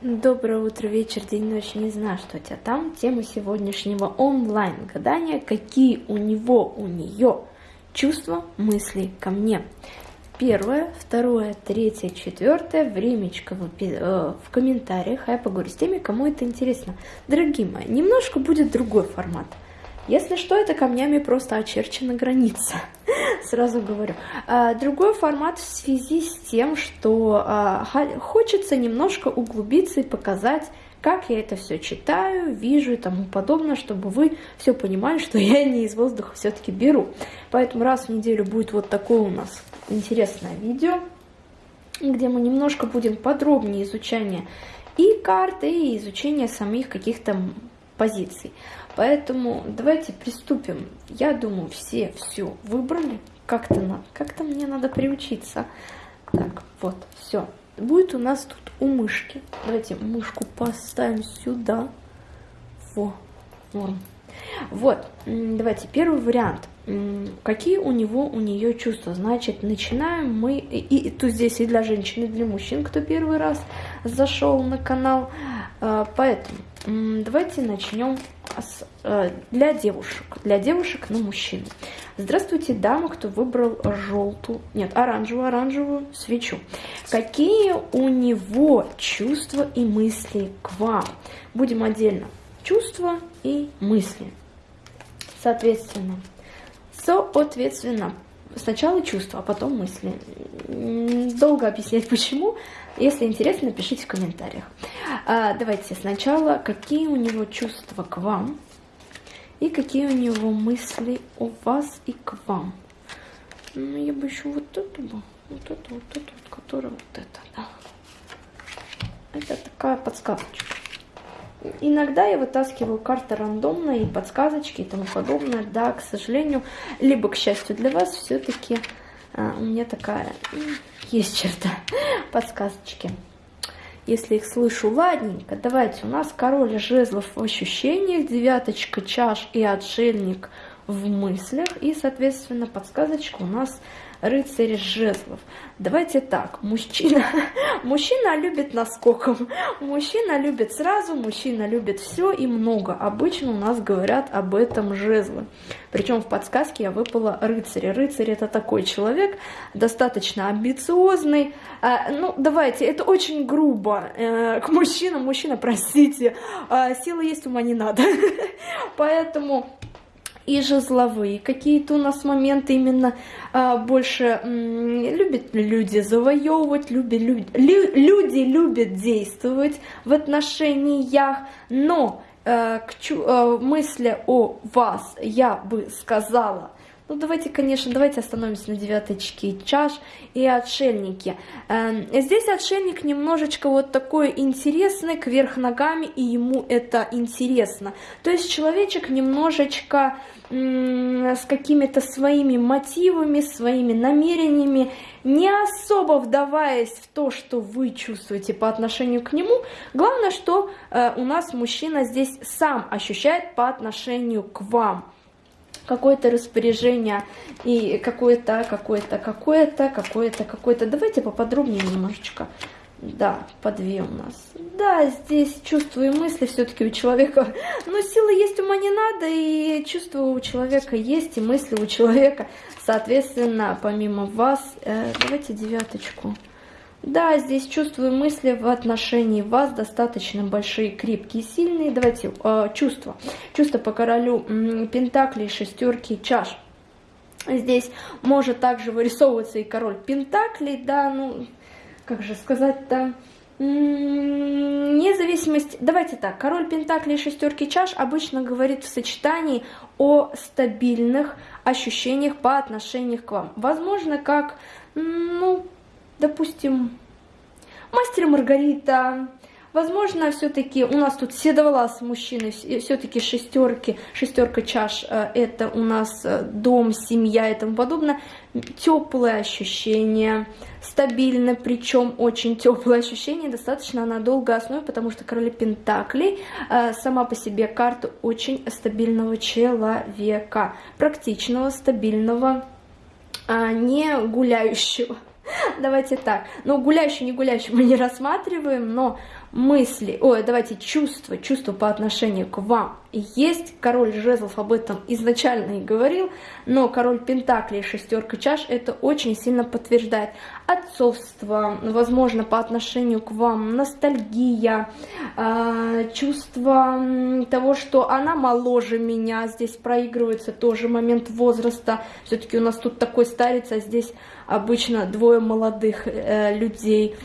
Доброе утро, вечер, день, ночь, не знаю, что у тебя там. Тема сегодняшнего онлайн-гадания, какие у него, у нее чувства, мысли ко мне. Первое, второе, третье, четвертое, времечко в, э, в комментариях, а я поговорю с теми, кому это интересно. Дорогие мои, немножко будет другой формат – если что, это камнями просто очерчена граница, сразу говорю. А, другой формат в связи с тем, что а, хочется немножко углубиться и показать, как я это все читаю, вижу и тому подобное, чтобы вы все понимали, что я не из воздуха все-таки беру. Поэтому раз в неделю будет вот такое у нас интересное видео, где мы немножко будем подробнее изучание и карты, и изучение самих каких-то позиций. Поэтому давайте приступим. Я думаю, все все выбрали. Как-то надо, как-то мне надо приучиться. Так, вот, все. Будет у нас тут у мышки. Давайте мышку поставим сюда. Во, норм. Вот, давайте первый вариант. Какие у него, у нее чувства? Значит, начинаем мы, и, и тут здесь и для женщин, и для мужчин, кто первый раз зашел на канал. А, поэтому давайте начнем для девушек. Для девушек на мужчин. Здравствуйте, дама, кто выбрал желтую, нет, оранжевую, оранжевую свечу. Какие у него чувства и мысли к вам? Будем отдельно. Чувства и мысли. Соответственно, соответственно, сначала чувства, а потом мысли. Долго объяснять почему. Если интересно, пишите в комментариях. А, давайте сначала, какие у него чувства к вам и какие у него мысли о вас и к вам. Ну, я бы еще вот эту бы, вот эту, вот эту, которая вот это, да. Это такая подсказочка. Иногда я вытаскиваю карты рандомно и подсказочки и тому подобное. Да, к сожалению, либо к счастью для вас, все-таки а, у меня такая есть черта подсказочки. Если их слышу, ладненько, давайте, у нас король жезлов в ощущениях, девяточка чаш и отшельник в мыслях, и, соответственно, подсказочка у нас рыцарь жезлов. Давайте так, мужчина, мужчина любит наскоком, мужчина любит сразу, мужчина любит все и много. Обычно у нас говорят об этом жезлы. Причем в подсказке я выпала рыцаря. Рыцарь это такой человек, достаточно амбициозный. А, ну, давайте, это очень грубо э, к мужчинам. Мужчина, простите, а, силы есть, ума не надо. Поэтому и жезловые. Какие-то у нас моменты именно а, больше любят люди завоевывать, любят, люди, лю, люди любят действовать в отношениях, но а, к а, мысли о вас я бы сказала ну, давайте, конечно, давайте остановимся на девяточке чаш и отшельнике. Эм, здесь отшельник немножечко вот такой интересный, кверх ногами, и ему это интересно. То есть человечек немножечко с какими-то своими мотивами, своими намерениями, не особо вдаваясь в то, что вы чувствуете по отношению к нему. Главное, что э, у нас мужчина здесь сам ощущает по отношению к вам какое-то распоряжение и какое-то, какое-то, какое-то, какое-то, какое-то. Давайте поподробнее немножечко. Да, по две у нас. Да, здесь чувства и мысли все-таки у человека. Но силы есть, ума не надо, и чувства у человека есть, и мысли у человека. Соответственно, помимо вас, э, давайте девяточку. Да, здесь чувства и мысли в отношении вас достаточно большие, крепкие, сильные. Давайте э, чувства. Чувства по королю пентаклей, шестерки, чаш. Здесь может также вырисовываться и король пентаклей, да, ну, как же сказать-то, независимость, давайте так, король пентаклей и шестерки чаш обычно говорит в сочетании о стабильных ощущениях по отношению к вам. Возможно, как, ну, допустим, мастер Маргарита, Возможно, все-таки у нас тут седовласый мужчина, все-таки шестерки, шестерка чаш, э, это у нас э, дом, семья и тому подобное. Теплые ощущения, стабильно, причем очень теплое ощущение, достаточно на долгой основе, потому что короли Пентаклей э, сама по себе карта очень стабильного человека, практичного, стабильного, а не гуляющего Давайте так. Ну, гуляющий, не гуляющий мы не рассматриваем, но мысли, ой, давайте чувства, чувства по отношению к вам есть. Король жезлов об этом изначально и говорил, но король пентаклей, шестерка чаш, это очень сильно подтверждает. Отцовство, возможно, по отношению к вам, ностальгия, э, чувство того, что она моложе меня, здесь проигрывается тоже момент возраста. Все-таки у нас тут такой старец, а здесь обычно двое молодых э, людей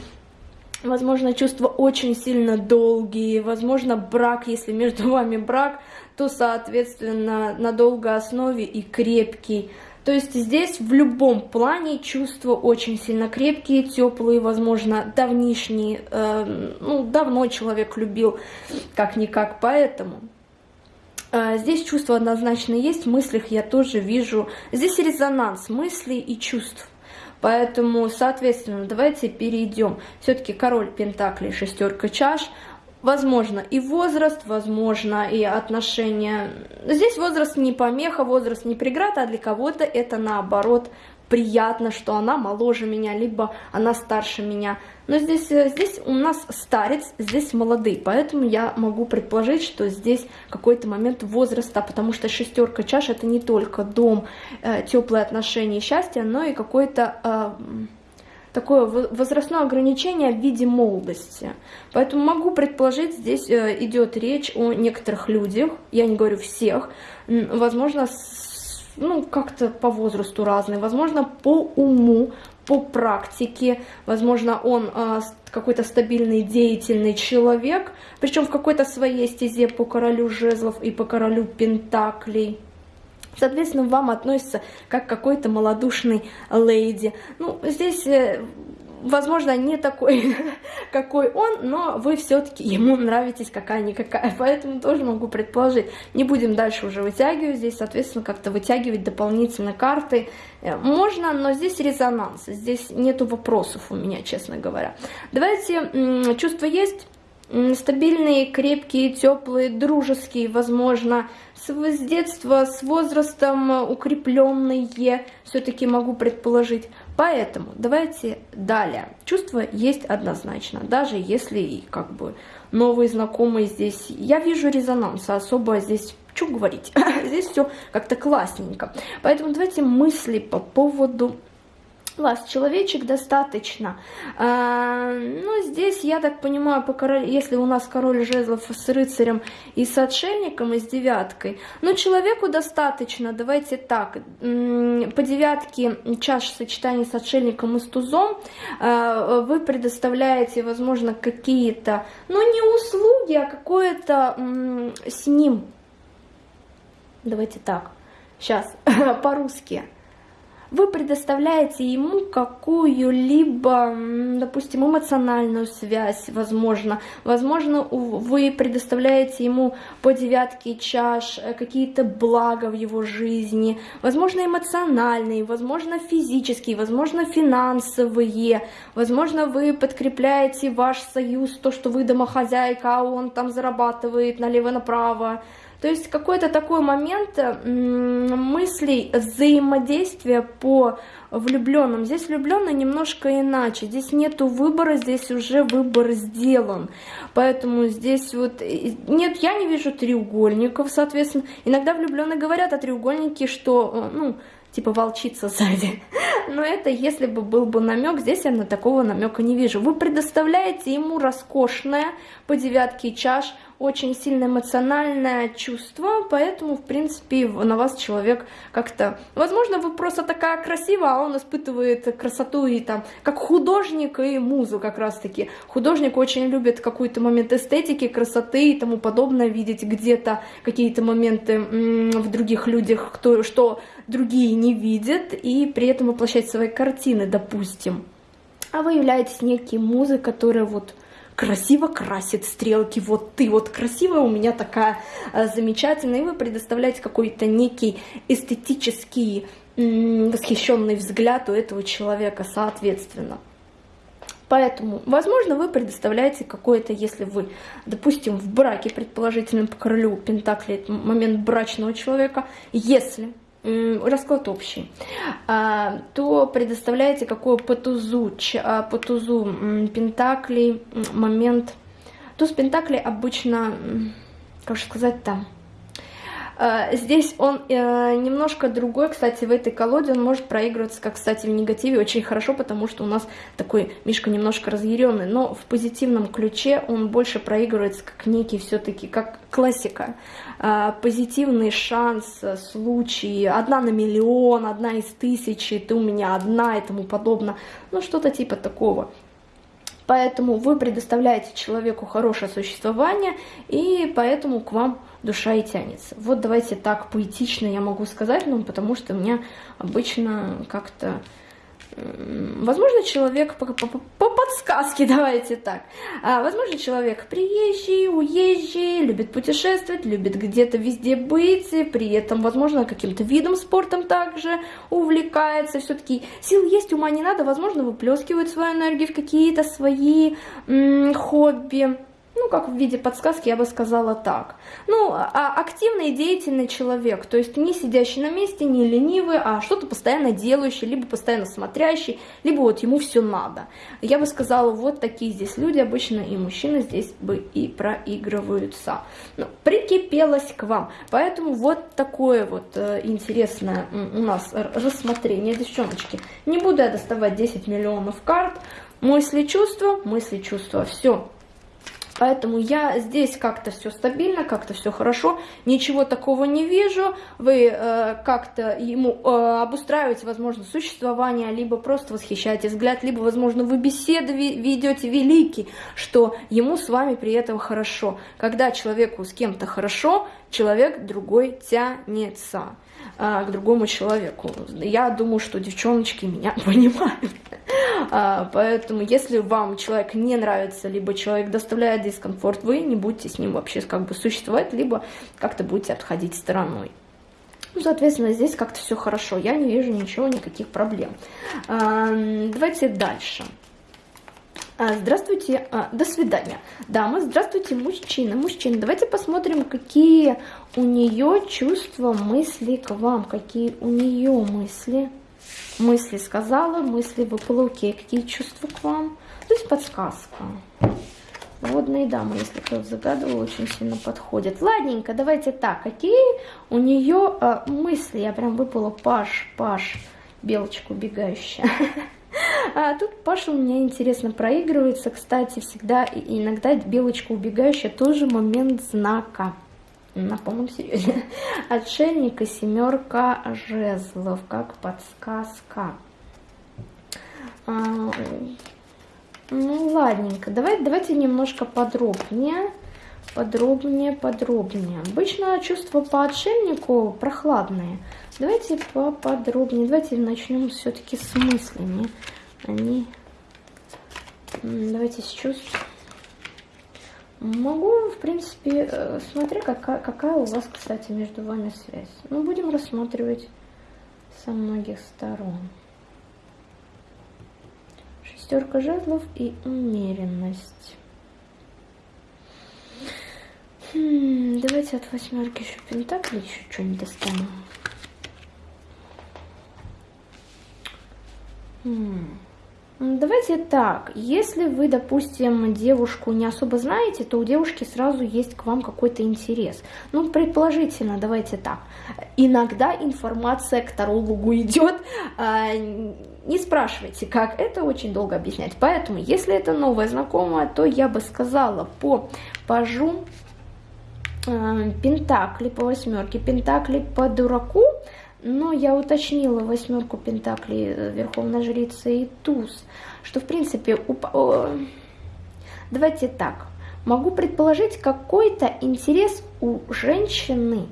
возможно, чувства очень сильно долгие, возможно, брак, если между вами брак, то, соответственно, на долгой основе и крепкий. То есть здесь в любом плане чувства очень сильно крепкие, теплые, возможно, давнишние, э, ну, давно человек любил, как-никак, поэтому... Э, здесь чувства однозначно есть, в мыслях я тоже вижу. Здесь резонанс мыслей и чувств. Поэтому, соответственно, давайте перейдем. Все-таки король Пентаклей, шестерка чаш. Возможно и возраст, возможно и отношения. Здесь возраст не помеха, возраст не преграда, а для кого-то это наоборот приятно, что она моложе меня, либо она старше меня. Но здесь, э, здесь у нас старец, здесь молодые, поэтому я могу предположить, что здесь какой-то момент возраста, потому что шестерка чаш это не только дом, э, теплые отношения и счастье, но и какое-то... Э, такое возрастное ограничение в виде молодости. Поэтому могу предположить, здесь идет речь о некоторых людях, я не говорю всех, возможно, с ну, как-то по возрасту разный, возможно, по уму, по практике, возможно, он э, какой-то стабильный, деятельный человек, причем в какой-то своей стезе по королю жезлов и по королю пентаклей. Соответственно, вам относится как какой-то малодушный леди. Ну, здесь э, возможно, не такой, какой он, но вы все-таки ему нравитесь какая-никакая, поэтому тоже могу предположить. Не будем дальше уже вытягивать здесь, соответственно, как-то вытягивать дополнительно карты. Э, можно, но здесь резонанс, здесь нету вопросов у меня, честно говоря. Давайте, чувства есть? стабильные, крепкие, теплые, дружеские, возможно, с, с детства, с возрастом укрепленные, все-таки могу предположить. Поэтому давайте далее. Чувства есть однозначно, даже если как бы новые знакомые здесь. Я вижу резонанс, особо здесь что говорить, здесь все как-то классненько. Поэтому давайте мысли по поводу вас человечек достаточно. А, ну, здесь, я так понимаю, по король, если у нас король жезлов с рыцарем и с отшельником, и с девяткой, ну, человеку достаточно, давайте так, по девятке чаш сочетания с отшельником и с тузом а, вы предоставляете, возможно, какие-то, ну, не услуги, а какое-то с ним, давайте так, сейчас, по-русски, вы предоставляете ему какую-либо, допустим, эмоциональную связь, возможно. Возможно, вы предоставляете ему по девятке чаш э, какие-то блага в его жизни, возможно, эмоциональные, возможно, физические, возможно, финансовые, возможно, вы подкрепляете ваш союз, то, что вы домохозяйка, а он там зарабатывает налево-направо, то есть какой-то такой момент мыслей взаимодействия по влюбленным. Здесь влюбленный немножко иначе. Здесь нету выбора, здесь уже выбор сделан. Поэтому здесь вот... Нет, я не вижу треугольников, соответственно. Иногда влюбленные говорят о треугольнике, что, э, ну, типа волчица сзади. Но это если бы был бы намек, здесь я на такого намека не вижу. Вы предоставляете ему роскошное по девятке чаш, очень сильно эмоциональное чувство, поэтому, в принципе, на вас человек как-то... Возможно, вы просто такая красивая, а он испытывает красоту и там, как художник и музу как раз-таки. Художник очень любит какой-то момент эстетики, красоты и тому подобное, видеть где-то какие-то моменты в других людях, кто, что другие не видят, и при этом воплощать свои картины, допустим. А вы являетесь некий музой, которая вот красиво красит стрелки, вот ты вот красивая, у меня такая э, замечательная, и вы предоставляете какой-то некий эстетический восхищенный взгляд у этого человека, соответственно. Поэтому, возможно, вы предоставляете какое-то, если вы, допустим, в браке, предположительно, по королю Пентакли, момент брачного человека, если расклад общий, а, то предоставляете какое по тузу, а, пентаклей момент. Туз пентаклей обычно, как же сказать там, а, здесь он э, немножко другой, кстати, в этой колоде он может проигрываться, как, кстати, в негативе очень хорошо, потому что у нас такой Мишка немножко разъяренный, но в позитивном ключе он больше проигрывается как некий все-таки, как классика. А, позитивный шанс, случай, одна на миллион, одна из тысячи, ты у меня одна и тому подобное, ну что-то типа такого. Поэтому вы предоставляете человеку хорошее существование, и поэтому к вам душа и тянется. Вот давайте так поэтично я могу сказать, ну, потому что меня обычно как-то... Возможно, человек по, по, по подсказке, давайте так. А, возможно, человек приезжий, уезжий, любит путешествовать, любит где-то везде быть, при этом, возможно, каким-то видом спортом также увлекается. Все-таки сил есть, ума не надо, возможно, выплескивает свою энергию в какие-то свои хобби ну, как в виде подсказки, я бы сказала так. Ну, а активный и деятельный человек, то есть не сидящий на месте, не ленивый, а что-то постоянно делающий, либо постоянно смотрящий, либо вот ему все надо. Я бы сказала, вот такие здесь люди обычно, и мужчины здесь бы и проигрываются. Ну, прикипелась к вам. Поэтому вот такое вот э, интересное у нас рассмотрение, девчоночки. Не буду я доставать 10 миллионов карт. Мысли, чувства, мысли, чувства, все. Поэтому я здесь как-то все стабильно, как-то все хорошо, ничего такого не вижу. Вы э, как-то ему э, обустраиваете, возможно, существование, либо просто восхищаете взгляд, либо, возможно, вы беседы ведете великий, что ему с вами при этом хорошо. Когда человеку с кем-то хорошо, человек другой тянется э, к другому человеку. Я думаю, что девчоночки меня понимают. А, поэтому, если вам человек не нравится, либо человек доставляет дискомфорт, вы не будете с ним вообще как бы существовать, либо как-то будете отходить стороной. Ну, соответственно, здесь как-то все хорошо. Я не вижу ничего, никаких проблем. А, давайте дальше. А, здравствуйте, до свидания. Дамы, здравствуйте, мужчина. Мужчина, давайте посмотрим, какие у нее чувства, мысли к вам, какие у нее мысли мысли сказала, мысли выпало, окей, какие чувства к вам. То есть подсказка. Водные дамы, если кто-то загадывал, очень сильно подходят. Ладненько, давайте так, какие у нее э, мысли? Я прям выпала Паш, Паш, белочка убегающая. А тут Паша у меня интересно проигрывается. Кстати, всегда иногда белочка убегающая тоже момент знака на полном серьезе. Отшельник и семерка жезлов, как подсказка. А, ну, ладненько. Давай, давайте немножко подробнее. Подробнее, подробнее. Обычно чувства по отшельнику прохладные. Давайте поподробнее. Давайте начнем все-таки с мыслями. Они... Давайте с чувств. Могу, в принципе, э, смотря какая, какая у вас, кстати, между вами связь. Ну, будем рассматривать со многих сторон. Шестерка жезлов и умеренность. Хм, давайте от восьмерки еще пентакли еще что-нибудь достанем. Хм. Давайте так, если вы, допустим, девушку не особо знаете, то у девушки сразу есть к вам какой-то интерес. Ну, предположительно, давайте так. Иногда информация к тарологу идет, а, не спрашивайте, как, это очень долго объяснять. Поэтому, если это новая знакомая, то я бы сказала по пажу а, пентакли по восьмерке, пентакли по дураку, но я уточнила восьмерку пентаклей э, Верховной Жрицы и туз, что в принципе... Уп... Давайте так, могу предположить какой-то интерес у женщины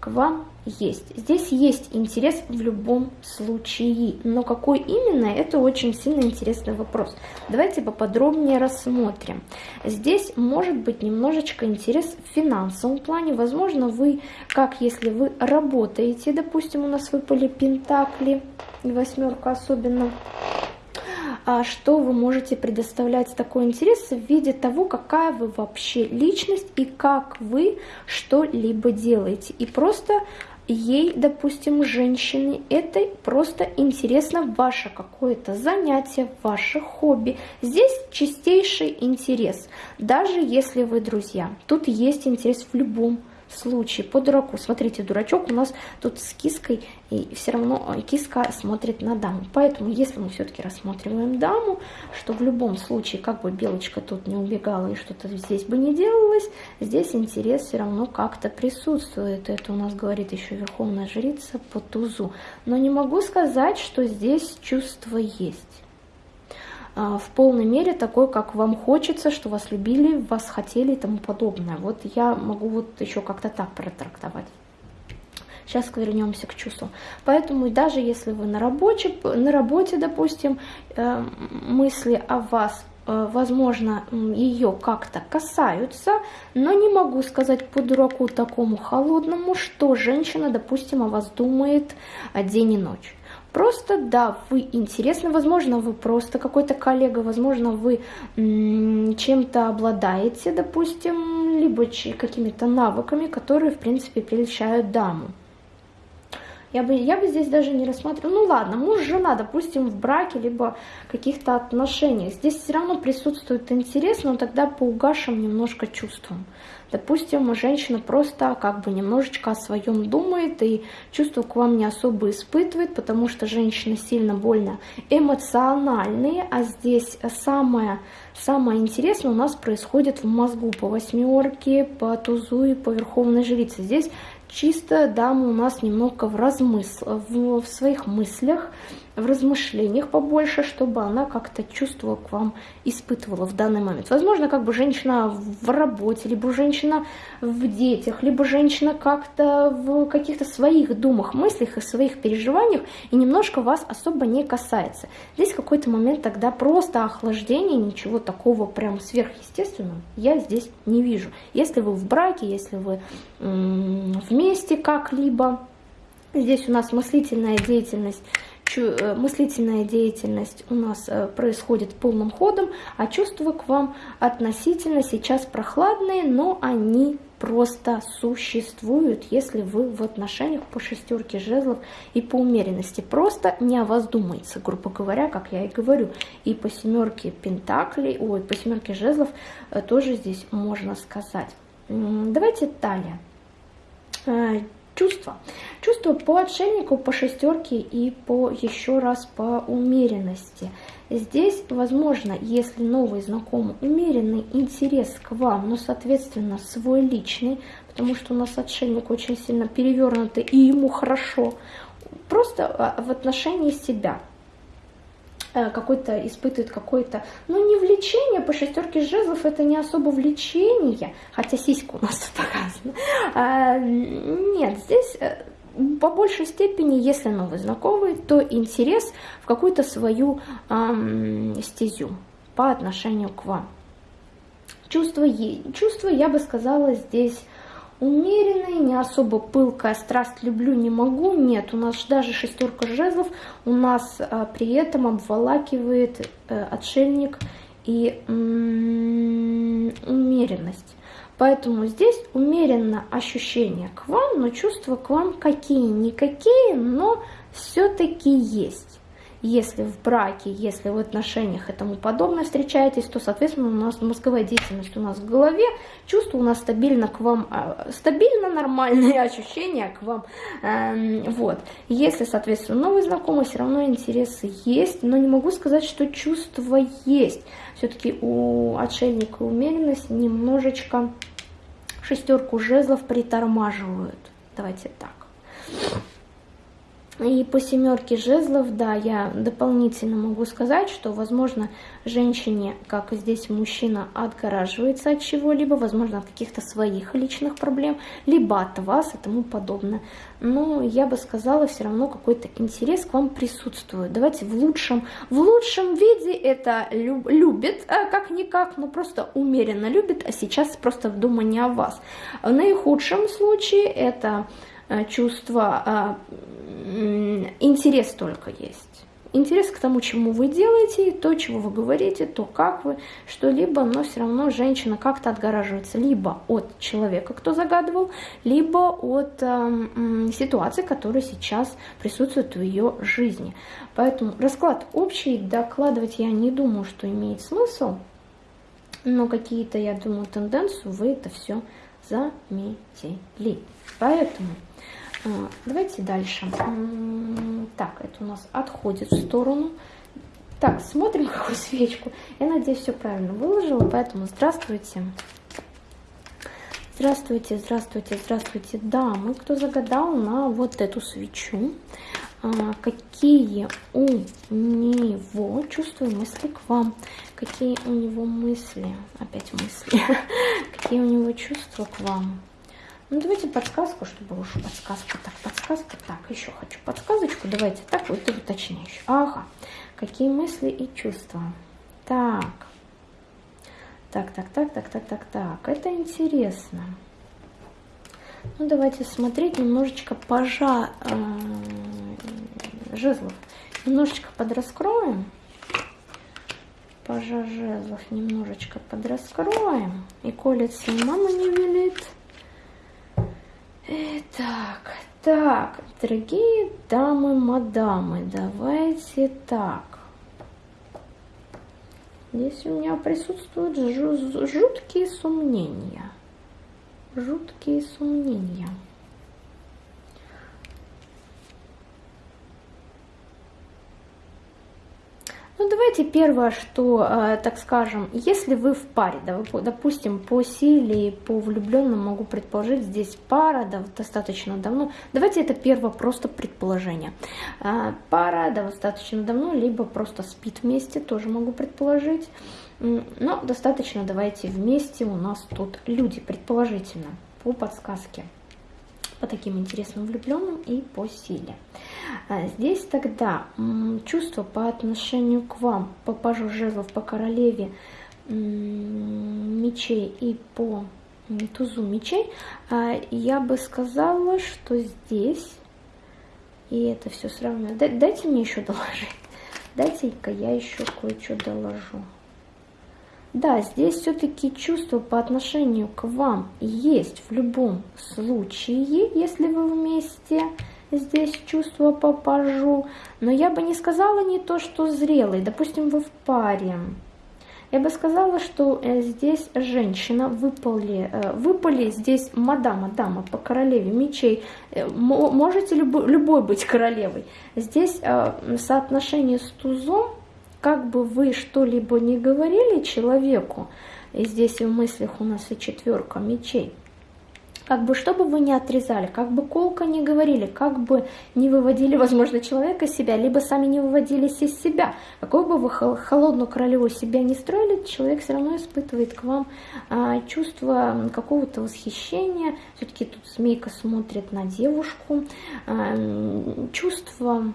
к вам есть. Здесь есть интерес в любом случае, но какой именно, это очень сильно интересный вопрос. Давайте поподробнее рассмотрим. Здесь может быть немножечко интерес в финансовом плане. Возможно, вы, как если вы работаете, допустим, у нас выпали пентакли, восьмерка особенно, а что вы можете предоставлять такой интерес в виде того, какая вы вообще личность и как вы что-либо делаете. И просто ей, допустим, женщине, это просто интересно ваше какое-то занятие, ваше хобби. Здесь чистейший интерес, даже если вы друзья. Тут есть интерес в любом случае по дураку. Смотрите, дурачок у нас тут с киской, и все равно э, киска смотрит на даму. Поэтому, если мы все-таки рассматриваем даму, что в любом случае, как бы белочка тут не убегала и что-то здесь бы не делалось, здесь интерес все равно как-то присутствует. Это у нас говорит еще Верховная Жрица по тузу. Но не могу сказать, что здесь чувство есть. А, в полной мере такой, как вам хочется, что вас любили, вас хотели и тому подобное. Вот я могу вот еще как-то так протрактовать. Сейчас вернемся к чувству. Поэтому даже если вы на работе, на работе допустим, э, мысли о вас э, возможно, ее как-то касаются, но не могу сказать по дураку такому холодному, что женщина, допустим, о вас думает день и ночь. Просто, да, вы интересны, возможно, вы просто какой-то коллега, возможно, вы чем-то обладаете, допустим, либо какими-то навыками, которые, в принципе, прельщают даму. Я бы, я бы здесь даже не рассматривала. Ну ладно, муж, жена, допустим, в браке, либо каких-то отношениях. Здесь все равно присутствует интерес, но тогда по угашим немножко чувствам. Допустим, женщина просто как бы немножечко о своем думает и чувства к вам не особо испытывает, потому что женщины сильно больно эмоциональные, а здесь самое, самое интересное у нас происходит в мозгу по восьмерке, по тузу и по верховной жрице. Здесь чисто дама у нас немного в размысл, в, в своих мыслях, в размышлениях побольше, чтобы она как-то чувство к вам испытывала в данный момент. Возможно, как бы женщина в работе, либо женщина в детях, либо женщина как-то в каких-то своих думах, мыслях и своих переживаниях, и немножко вас особо не касается. Здесь какой-то момент тогда просто охлаждение, ничего такого прям сверхъестественного я здесь не вижу. Если вы в браке, если вы вместе как-либо, здесь у нас мыслительная деятельность мыслительная деятельность у нас э, происходит полным ходом, а чувства к вам относительно сейчас прохладные, но они просто существуют, если вы в отношениях по шестерке жезлов и по умеренности. Просто не о вас думается, грубо говоря, как я и говорю. И по семерке пентаклей, ой, по семерке жезлов э, тоже здесь можно сказать. Давайте далее чувства. Чувства по отшельнику, по шестерке и по еще раз по умеренности. Здесь, возможно, если новый знакомый, умеренный интерес к вам, но, соответственно, свой личный, потому что у нас отшельник очень сильно перевернутый, и ему хорошо, просто а, в отношении себя. Э, какой-то испытывает какое-то, ну не влечение, по шестерке жезлов это не особо влечение, хотя сиська у нас показана. А, нет, здесь э, по большей степени, если новый знакомый, то интерес в какую-то свою эм, стезю по отношению к вам. Чувство, чувство, я бы сказала, здесь умеренный, не особо пылкая, страсть люблю, не могу. Нет, у нас даже шестерка жезлов у нас а, при этом обволакивает а, отшельник и умеренность. Поэтому здесь умеренно ощущение к вам, но чувства к вам какие-никакие, но все-таки есть. Если в браке, если в отношениях и тому подобное встречаетесь, то, соответственно, у нас мозговая деятельность у нас в голове, чувство у нас стабильно к вам, а, стабильно нормальные ощущения к вам. Эм, вот. Если, соответственно, новый знакомый, все равно интересы есть, но не могу сказать, что чувство есть. Все-таки у отшельника умеренность немножечко шестерку жезлов притормаживают. Давайте так. И по семерке жезлов, да, я дополнительно могу сказать, что, возможно, женщине, как здесь мужчина, отгораживается от чего-либо, возможно, от каких-то своих личных проблем, либо от вас и тому подобное. Но я бы сказала, все равно какой-то интерес к вам присутствует. Давайте в лучшем, в лучшем виде это люб, любит, а как-никак, но просто умеренно любит, а сейчас просто в думании о вас. В наихудшем случае это Э, чувство, а, интерес только есть. интерес к тому, чему вы делаете, то, чего вы говорите, то, как вы, что-либо, но все равно женщина как-то отгораживается либо от человека, кто загадывал, либо от э, ситуации, которая сейчас присутствует в ее жизни. Поэтому расклад общий, докладывать я не думаю, что имеет смысл, но какие-то, я думаю, тенденцию вы это все заметили. Поэтому давайте дальше. Так, это у нас отходит в сторону. Так, смотрим какую свечку. Я надеюсь, все правильно выложила, поэтому здравствуйте. Здравствуйте, здравствуйте, здравствуйте, дамы, кто загадал на вот эту свечу. А, какие у него чувства и мысли к вам? Какие у него мысли? Опять мысли. Какие у него чувства к вам? Ну, давайте подсказку, чтобы уж подсказка. Так, подсказка. Так, еще хочу подсказочку. Давайте так, вот и уточняющую. Ага. Какие мысли и чувства? Так. Так, так, так, так, так, так, так. Это интересно. Ну, давайте смотреть немножечко пожа э, жезлов. Немножечко подраскроем. Пожа жезлов немножечко подраскроем. И колется, и мама не велит. Итак, так, дорогие дамы, мадамы, давайте так. Здесь у меня присутствуют жуткие сомнения. Жуткие сомнения. Давайте первое, что, э, так скажем, если вы в паре, допустим, по силе, по влюбленным могу предположить, здесь пара, да, достаточно давно. Давайте это первое просто предположение. Э, пара, да, достаточно давно, либо просто спит вместе, тоже могу предположить. Но достаточно давайте вместе у нас тут люди, предположительно, по подсказке по таким интересным влюбленным и по силе. А здесь тогда чувство по отношению к вам, по пажу жезлов, по королеве мечей и по тузу мечей, а, я бы сказала, что здесь, и это все сравниваю, дайте мне еще доложить, дайте-ка я еще кое-что доложу. Да, здесь все-таки чувство по отношению к вам есть в любом случае, если вы вместе. Здесь чувство по пажу. Но я бы не сказала не то, что зрелый. Допустим, вы в паре. Я бы сказала, что э, здесь женщина выпали, э, выпали здесь мадама, дама по королеве мечей. Э, можете любой, любой быть королевой. Здесь соотношение с тузом как бы вы что-либо не говорили человеку, и здесь в мыслях у нас и четверка мечей, как бы что бы вы ни отрезали, как бы колко не говорили, как бы не выводили, возможно, человека из себя, либо сами не выводились из себя, какой бы вы холодную королеву себя не строили, человек все равно испытывает к вам а, чувство какого-то восхищения, все-таки тут змейка смотрит на девушку, а, чувство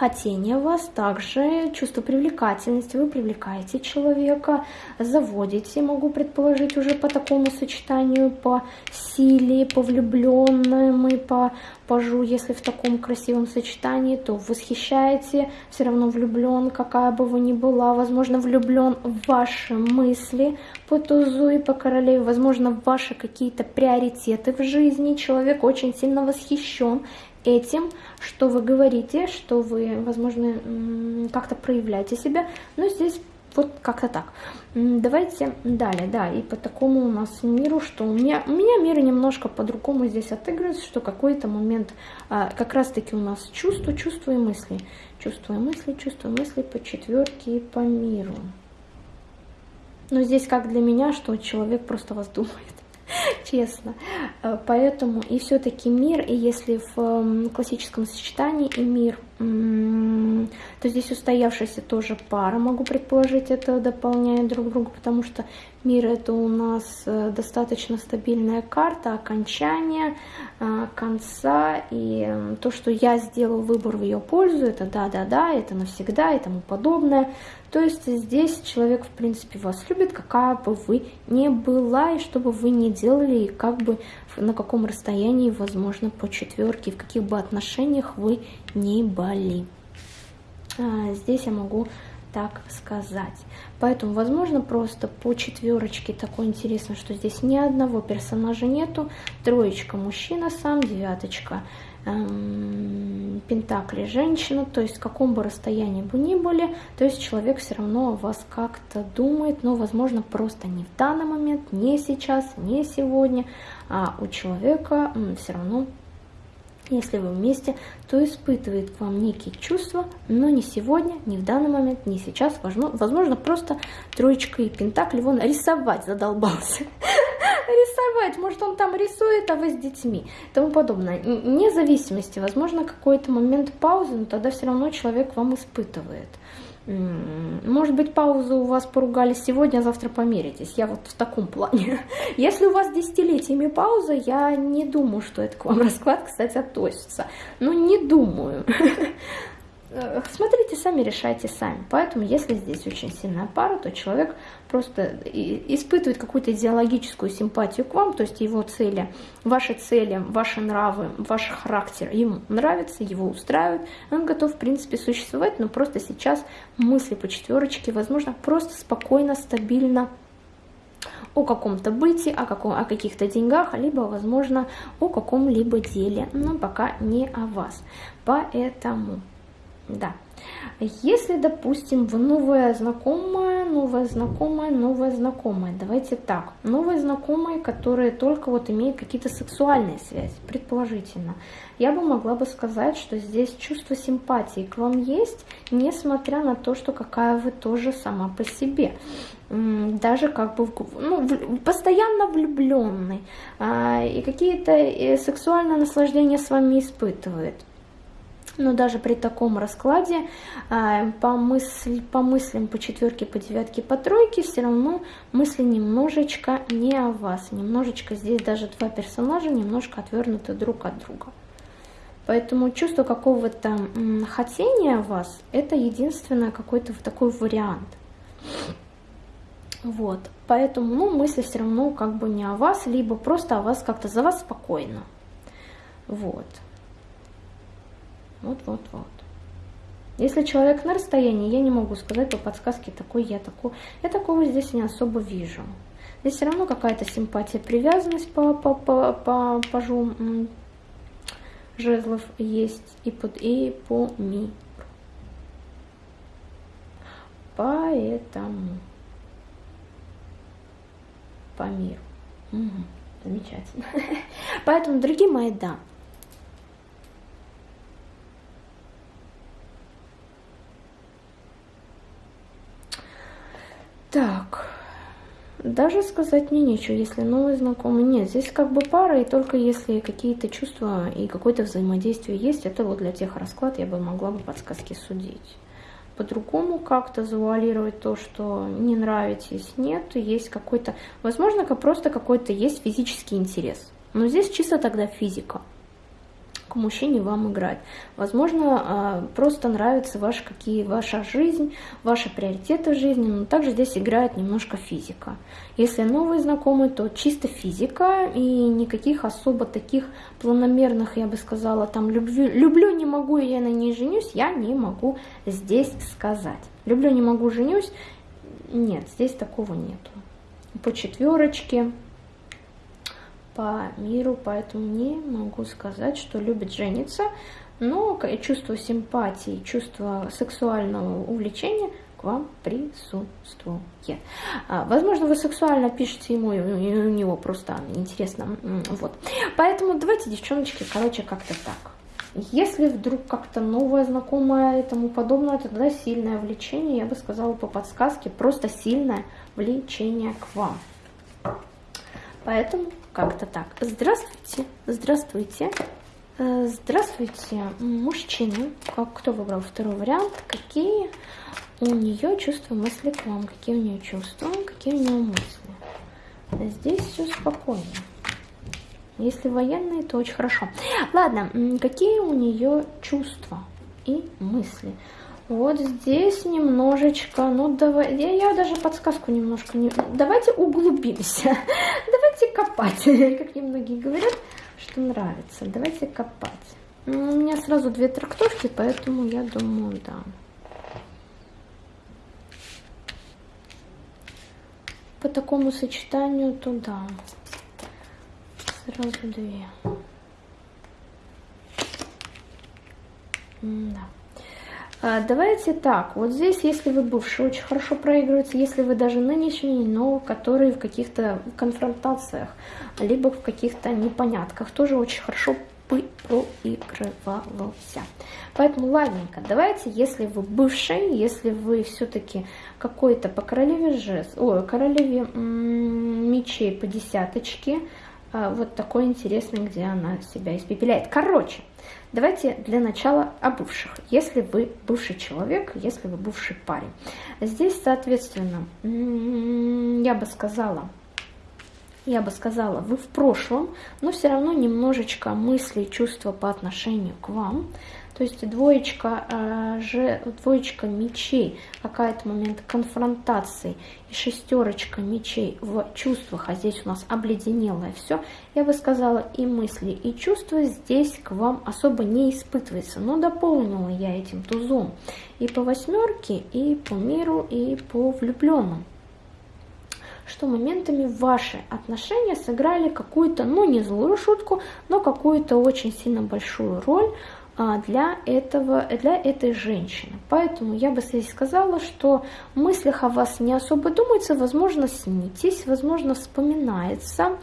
хотение вас, также чувство привлекательности, вы привлекаете человека, заводите, могу предположить, уже по такому сочетанию, по силе, по влюбленным и по пажу, если в таком красивом сочетании, то восхищаете, все равно влюблен, какая бы вы ни была, возможно, влюблен в ваши мысли по тузу и по королеве, возможно, в ваши какие-то приоритеты в жизни, человек очень сильно восхищен этим, что вы говорите, что вы, возможно, как-то проявляете себя. Но здесь вот как-то так. Давайте далее, да, и по такому у нас миру, что у меня, у меня мир немножко по-другому здесь отыгрывается, что какой-то момент а, как раз-таки у нас чувство, чувство и мысли. Чувство и мысли, чувство и мысли по четверке и по миру. Но здесь как для меня, что человек просто вас думает. честно. Э, поэтому и все-таки мир, и если в классическом сочетании и мир, то здесь устоявшаяся тоже пара, могу предположить, это дополняет друг друга, потому что мир это у нас э, достаточно стабильная карта окончания, э, конца, и то, что я сделал выбор в ее пользу, это да-да-да, это навсегда и тому подобное. То есть здесь человек, в принципе, вас любит, какая бы вы ни была, и что бы вы ни делали, и как бы на каком расстоянии, возможно, по четверке, в каких бы отношениях вы ни были. А, здесь я могу так сказать. Поэтому, возможно, просто по четверочке такое интересно, что здесь ни одного персонажа нету. Троечка мужчина сам, девяточка эм, пентакли женщина, то есть в каком бы расстоянии бы ни были, то есть человек все равно о вас как-то думает, но, возможно, просто не в данный момент, не сейчас, не сегодня, а у человека все равно если вы вместе, то испытывает к вам некие чувства, но не сегодня, не в данный момент, не сейчас. Возможно, просто троечкой пентаклей вон рисовать задолбался. Рисовать, может он там рисует, а вы с детьми, тому подобное. Вне зависимости, возможно, какой-то момент паузы, но тогда все равно человек вам испытывает. Может быть, паузу у вас поругались сегодня, а завтра помиритесь. Я вот в таком плане. Если у вас десятилетиями пауза, я не думаю, что это к вам расклад, кстати, относится. Ну, не думаю. Э, смотрите сами, решайте сами. Поэтому, если здесь очень сильная пара, то человек просто испытывает какую-то идеологическую симпатию к вам, то есть его цели, ваши цели, ваши нравы, ваш характер ему нравится, его устраивает, он готов, в принципе, существовать, но просто сейчас мысли по четверочке, возможно, просто спокойно, стабильно о каком-то бытии, о, каком, о каких-то деньгах, либо, возможно, о каком-либо деле, но пока не о вас. Поэтому да. Если, допустим, вы новая знакомая, новая знакомая, новая знакомая, давайте так, новые знакомые, которые только вот имеют какие-то сексуальные связи, предположительно, я бы могла бы сказать, что здесь чувство симпатии к вам есть, несмотря на то, что какая вы тоже сама по себе. Даже как бы ну, постоянно влюбленный а, и какие-то э, сексуальные наслаждения с вами испытывает но даже при таком раскладе а, по, мысль, по мыслям по четверке, по девятке, по тройке все равно мысли немножечко не о вас. Немножечко здесь даже два персонажа немножко отвернуты друг от друга. Поэтому чувство какого-то хотения вас – это единственное какой-то такой вариант. Вот, поэтому, ну, мысли все равно как бы не о вас, либо просто о вас как-то за вас спокойно. Вот. Вот, вот, вот. Если человек на расстоянии, я не могу сказать по подсказке такой я такой. Я такого здесь не особо вижу. Здесь все равно какая-то симпатия, привязанность по, по, по, по пажу жезлов есть и, под, и по миру. Поэтому по миру. Угу, замечательно. Поэтому, дорогие мои, да, Так, даже сказать мне нечего, если новый знакомый. Нет, здесь как бы пара, и только если какие-то чувства и какое-то взаимодействие есть, это вот для тех расклад я бы могла бы подсказки судить. По-другому как-то завуалировать то, что не нравитесь, нет, есть какой-то, возможно, просто какой-то есть физический интерес. Но здесь чисто тогда физика к мужчине вам играть. Возможно, а, просто нравится ваша, какие, ваша жизнь, ваши приоритеты в жизни, но также здесь играет немножко физика. Если новые знакомые, то чисто физика и никаких особо таких планомерных, я бы сказала, там люблю, люблю не могу, я на ней женюсь, я не могу здесь сказать. Люблю, не могу, женюсь, нет, здесь такого нету. По четверочке по миру, поэтому не могу сказать, что любит жениться, но чувство симпатии, чувство сексуального увлечения к вам присутствует. А, возможно, вы сексуально пишете ему, и у него просто интересно. Вот. Поэтому давайте, девчоночки, короче, как-то так. Если вдруг как-то новое, знакомое и тому подобное, то тогда сильное влечение, я бы сказала по подсказке, просто сильное влечение к вам. Поэтому как-то так. Здравствуйте, здравствуйте, э, здравствуйте, мужчина. Как, кто выбрал второй вариант? Какие у нее чувства, мысли к вам? Какие у нее чувства, какие у нее мысли? Здесь все спокойно. Если военные, то очень хорошо. Ладно, какие у нее чувства и мысли? Вот здесь немножечко, ну давай, я, я даже подсказку немножко, не, давайте углубимся, давайте копать, как немногие говорят, что нравится, давайте копать. Ну, у меня сразу две трактовки, поэтому я думаю, да. По такому сочетанию, то да, сразу две. М да. А, давайте так, вот здесь, если вы бывший, очень хорошо проигрывается, если вы даже нынешний, но который в каких-то конфронтациях, либо в каких-то непонятках, тоже очень хорошо проигрывался. Поэтому ладненько, давайте, если вы бывший, если вы все-таки какой-то по королеве жест, ой, королеве мечей по десяточке, а, вот такой интересный, где она себя испепеляет. Короче, давайте для начала о бывших. Если вы бывший человек, если вы бывший парень. Здесь, соответственно, я бы сказала, я бы сказала, вы в прошлом, но все равно немножечко мысли чувства по отношению к вам. То есть двоечка, э, же, двоечка мечей, какая-то момент конфронтации и шестерочка мечей в чувствах, а здесь у нас обледенелое все, я бы сказала, и мысли, и чувства здесь к вам особо не испытывается. Но дополнила я этим тузом и по восьмерке, и по миру, и по влюбленным что моментами ваши отношения сыграли какую-то, ну не злую шутку, но какую-то очень сильно большую роль для, этого, для этой женщины. Поэтому я бы здесь сказала, что в мыслях о вас не особо думается, возможно, снитесь, возможно, вспоминается,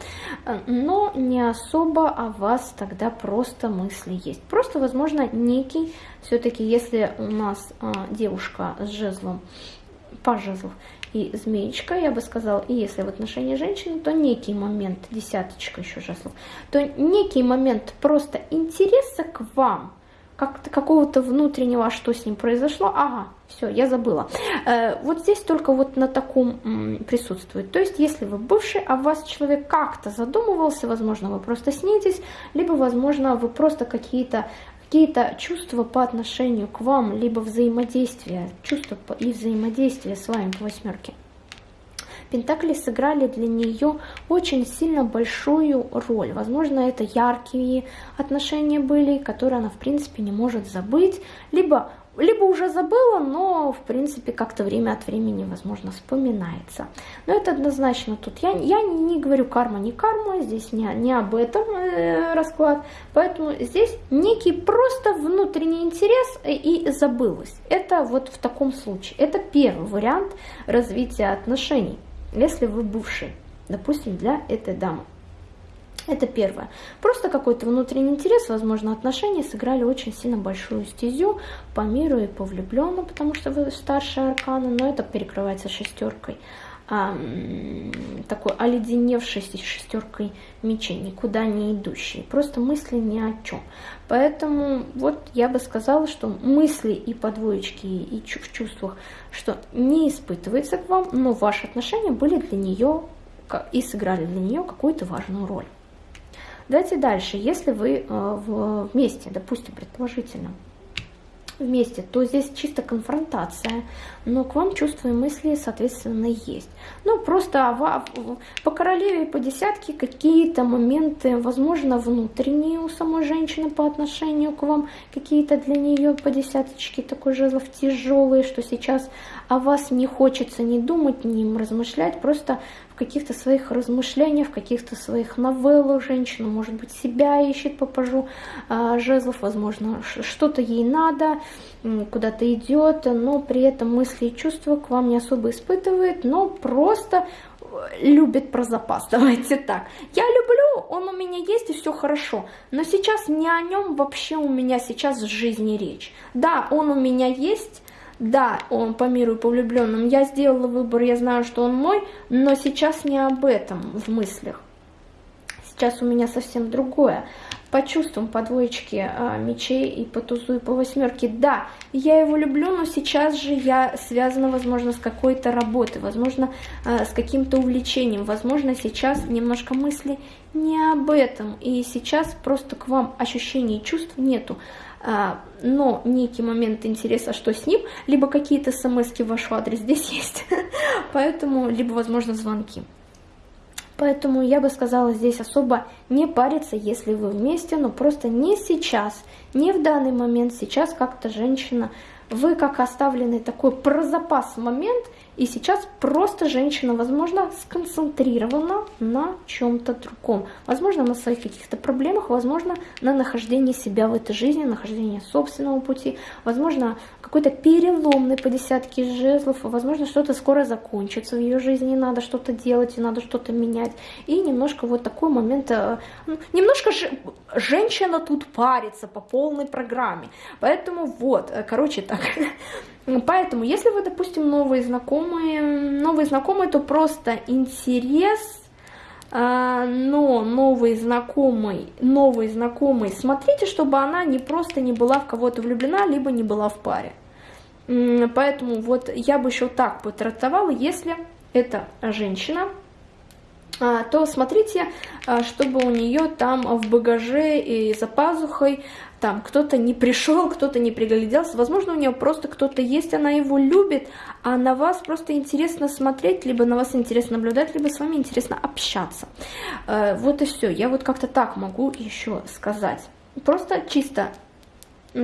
но не особо о вас тогда просто мысли есть. Просто, возможно, некий, все-таки, если у нас а, девушка с жезлом, по жезлов, и змеечка, я бы сказала, и если в отношении женщины, то некий момент, десяточка еще жезлов, то некий момент просто интереса к вам, как какого-то внутреннего, а что с ним произошло, ага, все, я забыла. Э, вот здесь только вот на таком присутствует. То есть, если вы бывший, а вас человек как-то задумывался, возможно, вы просто снитесь, либо, возможно, вы просто какие-то какие-то чувства по отношению к вам, либо взаимодействие, чувства и взаимодействие с вами по восьмерке. Пентакли сыграли для нее очень сильно большую роль. Возможно, это яркие отношения были, которые она, в принципе, не может забыть, либо либо уже забыла, но, в принципе, как-то время от времени, возможно, вспоминается. Но это однозначно тут. Я, я не говорю карма, не карма, здесь не, не об этом э, расклад. Поэтому здесь некий просто внутренний интерес и забылось. Это вот в таком случае. Это первый вариант развития отношений, если вы бывший, допустим, для этой дамы. Это первое. Просто какой-то внутренний интерес, возможно, отношения сыграли очень сильно большую стезю по миру и по влюбленным, потому что вы старшие арканы, но это перекрывается шестеркой. А, такой оледеневшей шестеркой мечей, никуда не идущей. Просто мысли ни о чем. Поэтому вот я бы сказала, что мысли и по двоечке, и в чувствах, что не испытывается к вам, но ваши отношения были для нее и сыграли для нее какую-то важную роль. Давайте дальше. Если вы э, вместе, допустим, предположительно, вместе, то здесь чисто конфронтация, но к вам чувства и мысли, соответственно, есть. Ну, просто по королеве и по десятке какие-то моменты, возможно, внутренние у самой женщины по отношению к вам, какие-то для нее по десяточке такой жезлов тяжелые, что сейчас о вас не хочется ни думать, ни размышлять, просто каких-то своих размышлениях, в каких-то своих новеллах женщина, может быть, себя ищет по пажу э, жезлов, возможно, что-то ей надо, куда-то идет, но при этом мысли и чувства к вам не особо испытывает, но просто любит про запас, давайте так. Я люблю, он у меня есть и все хорошо, но сейчас не о нем вообще у меня сейчас в жизни речь. Да, он у меня есть, да, он по миру и по влюбленным, я сделала выбор, я знаю, что он мой, но сейчас не об этом в мыслях. Сейчас у меня совсем другое. По чувствам, по двоечке а, мечей и по тузу и по восьмерке. Да, я его люблю, но сейчас же я связана, возможно, с какой-то работой, возможно, а, с каким-то увлечением. Возможно, сейчас немножко мысли не об этом. И сейчас просто к вам ощущений и чувств нету. А, но некий момент интереса, что с ним, либо какие-то смс в ваш адрес здесь есть, поэтому, либо, возможно, звонки. Поэтому я бы сказала здесь особо не париться, если вы вместе, но просто не сейчас, не в данный момент. Сейчас как-то женщина вы как оставленный такой про запас момент, и сейчас просто женщина, возможно, сконцентрирована на чем-то другом. Возможно, на своих каких-то проблемах, возможно, на нахождении себя в этой жизни, нахождении собственного пути, возможно, какой-то переломный по десятке жезлов, возможно, что-то скоро закончится в ее жизни, надо что-то делать, и надо что-то менять. И немножко вот такой момент, э, ну, немножко же женщина тут парится по полной программе. Поэтому вот, э, короче так, Поэтому, если вы, допустим, новые знакомые, новые знакомые, то просто интерес, но новый знакомый, новый знакомый, смотрите, чтобы она не просто не была в кого-то влюблена, либо не была в паре. Поэтому вот я бы еще так потрактовала, если это женщина, а, то смотрите, а, чтобы у нее там в багаже и за пазухой там кто-то не пришел, кто-то не пригляделся, возможно, у нее просто кто-то есть, она его любит, а на вас просто интересно смотреть, либо на вас интересно наблюдать, либо с вами интересно общаться. А, вот и все, я вот как-то так могу еще сказать. Просто чисто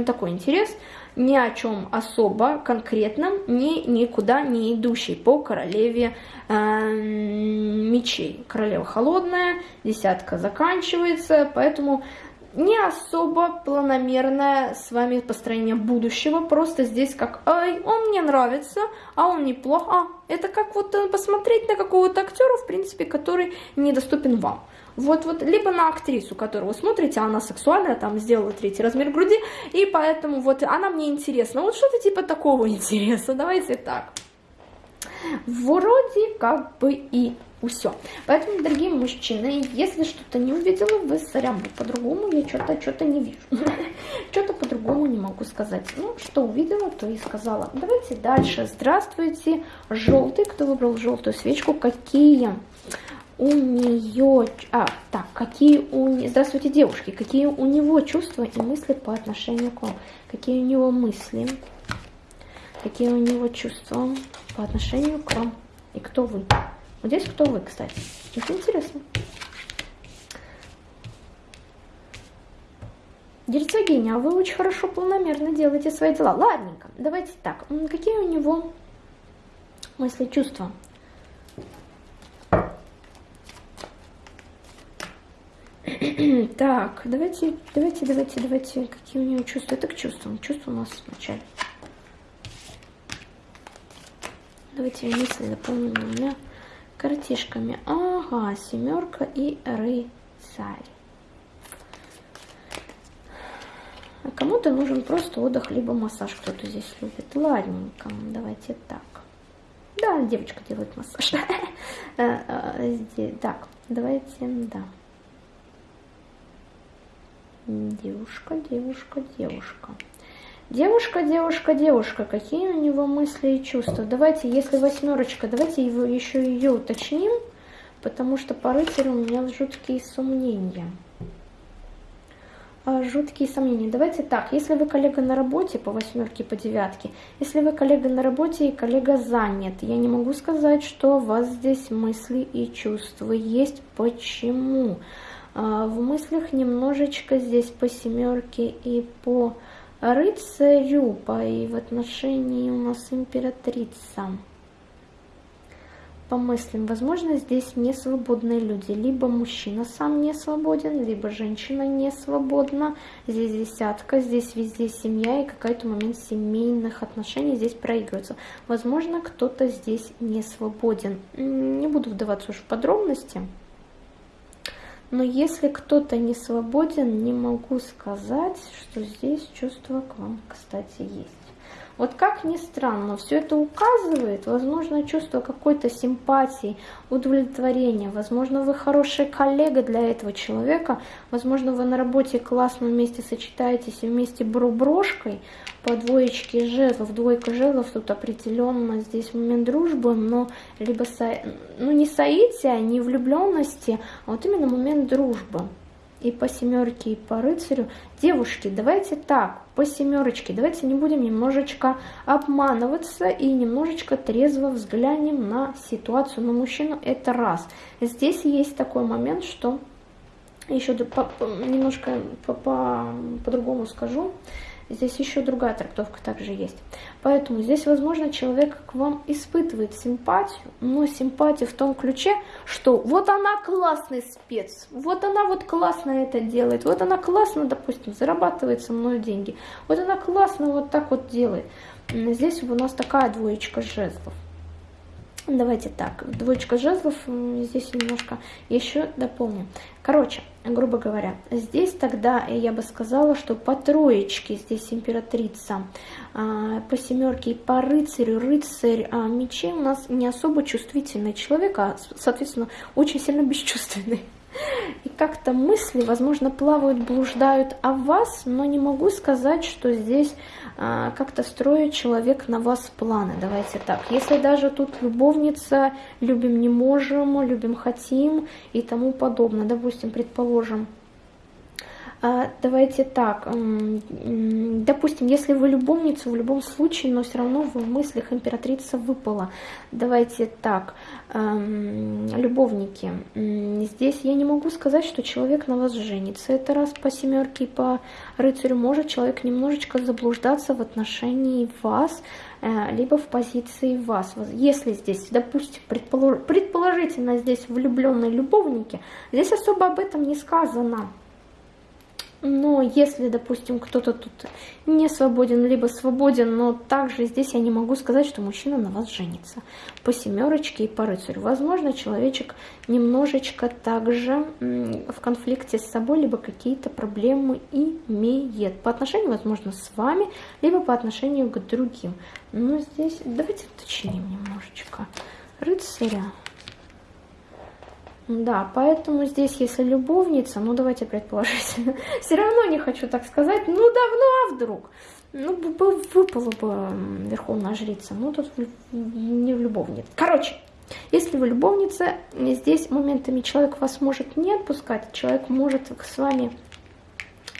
такой интерес, ни о чем особо конкретном, ни никуда не идущий по королеве э, мечей. Королева холодная, десятка заканчивается, поэтому не особо планомерное с вами построение будущего, просто здесь как «Ай, он мне нравится, а он неплох». А, это как вот э, посмотреть на какого-то актера, в принципе, который недоступен вам. Вот-вот, либо на актрису, которую вы смотрите, она сексуальная, там сделала третий размер груди, и поэтому вот она мне интересна. Вот что-то типа такого интереса, давайте так. Вроде как бы и все. Поэтому, дорогие мужчины, если что-то не увидела, вы сорян, по-другому я что-то что-то не вижу. Что-то по-другому не могу сказать. Ну, что увидела, то и сказала. Давайте дальше. Здравствуйте, желтый. Кто выбрал желтую свечку? Какие у нее... А, так, какие у... Здравствуйте, девушки. Какие у него чувства и мысли по отношению к вам? Какие у него мысли? Какие у него чувства по отношению к вам? И кто вы? Вот здесь кто вы, кстати? Это интересно. Герцогиня, а вы очень хорошо планомерно делаете свои дела. Ладненько, давайте так. Какие у него мысли, чувства? Так, давайте, давайте, давайте, давайте, какие у него чувства? Это к чувствам. Чувства у нас вначале. Давайте мысли заполним двумя картишками. Ага, семерка и рыцарь. А кому-то нужен просто отдых, либо массаж кто-то здесь любит. Ладненько, давайте так. Да, девочка делает массаж. Э, э, так, давайте, да. Девушка, девушка, девушка. Девушка, девушка, девушка, какие у него мысли и чувства? Давайте, если восьмерочка, давайте его, еще ее уточним, потому что по рыцарю у меня жуткие сомнения. А, жуткие сомнения. Давайте так, если вы коллега на работе по восьмерке, по девятке, если вы коллега на работе и коллега занят, я не могу сказать, что у вас здесь мысли и чувства есть. Почему? А, в мыслях немножечко здесь по семерке и по рыцарю, по и в отношении у нас императрица. По мыслям, возможно, здесь не свободные люди. Либо мужчина сам не свободен, либо женщина не свободна. Здесь десятка, здесь везде семья и какой-то момент семейных отношений здесь проигрывается. Возможно, кто-то здесь не свободен. Не буду вдаваться уж в подробности. Но если кто-то не свободен, не могу сказать, что здесь чувство к вам, кстати, есть. Вот как ни странно, все это указывает, возможно, чувство какой-то симпатии, удовлетворения, возможно, вы хороший коллега для этого человека, возможно, вы на работе классно вместе сочетаетесь и вместе брошкой, по двоечке жезлов, двойка жезлов, тут определенно здесь момент дружбы, но либо, со... ну не соития, не влюбленности, а вот именно момент дружбы. И по семерке, и по рыцарю. Девушки, давайте так, по семерочке, давайте не будем немножечко обманываться и немножечко трезво взглянем на ситуацию, на мужчину, это раз. Здесь есть такой момент, что еще немножко по-другому -по -по скажу, Здесь еще другая трактовка также есть. Поэтому здесь, возможно, человек к вам испытывает симпатию, но симпатию в том ключе, что вот она классный спец, вот она вот классно это делает, вот она классно, допустим, зарабатывает со мной деньги, вот она классно вот так вот делает. Здесь у нас такая двоечка жезлов. Давайте так, двоечка жезлов, здесь немножко еще дополню. Короче, грубо говоря, здесь тогда я бы сказала, что по троечке здесь императрица, а, по семерке и по рыцарю, рыцарь а, мечей у нас не особо чувствительный человек, а, соответственно, очень сильно бесчувственный. И как-то мысли, возможно, плавают, блуждают о вас, но не могу сказать, что здесь как-то строит человек на вас планы. Давайте так. Если даже тут любовница, любим не можем, любим хотим и тому подобное. Допустим, предположим, а, давайте так, допустим, если вы любовница, в любом случае, но все равно в мыслях императрица выпала. Давайте так, любовники, здесь я не могу сказать, что человек на вас женится. Это раз по семерке, по рыцарю может человек немножечко заблуждаться в отношении вас, э, либо в позиции вас. Если здесь, допустим, предположительно здесь влюбленные любовники, здесь особо об этом не сказано. Но если, допустим, кто-то тут не свободен, либо свободен, но также здесь я не могу сказать, что мужчина на вас женится. По семерочке и по рыцарю. Возможно, человечек немножечко также в конфликте с собой, либо какие-то проблемы имеет. По отношению, возможно, с вами, либо по отношению к другим. Но здесь давайте уточним немножечко. Рыцаря. Да, поэтому здесь, если любовница, ну давайте предположить, все равно не хочу так сказать, ну давно, а вдруг? Ну, выпала бы верховная жрица, ну тут не в. Короче, если вы любовница, здесь моментами человек вас может не отпускать, человек может с вами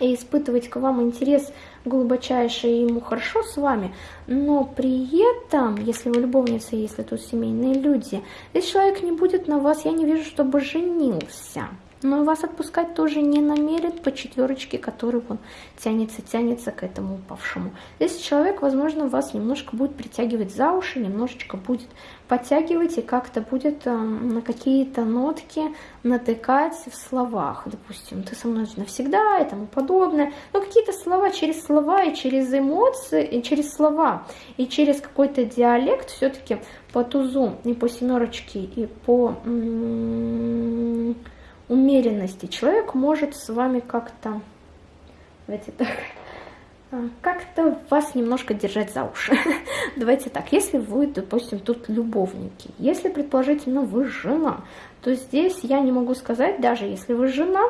и испытывать к вам интерес глубочайший, ему хорошо с вами, но при этом, если вы любовница, если тут семейные люди, если человек не будет на вас, я не вижу, чтобы женился но вас отпускать тоже не намерен по четверочке, который он тянется, тянется к этому упавшему. Здесь человек, возможно, вас немножко будет притягивать за уши, немножечко будет подтягивать и как-то будет э, на какие-то нотки натыкать в словах. Допустим, ты со мной навсегда и тому подобное. Но какие-то слова через слова и через эмоции, и через слова, и через какой-то диалект все-таки по тузу и по семерочке, и по умеренности человек может с вами как-то, давайте так, а, как-то вас немножко держать за уши. Давайте так, если вы, допустим, тут любовники, если, предположительно, вы жена, то здесь я не могу сказать, даже если вы жена,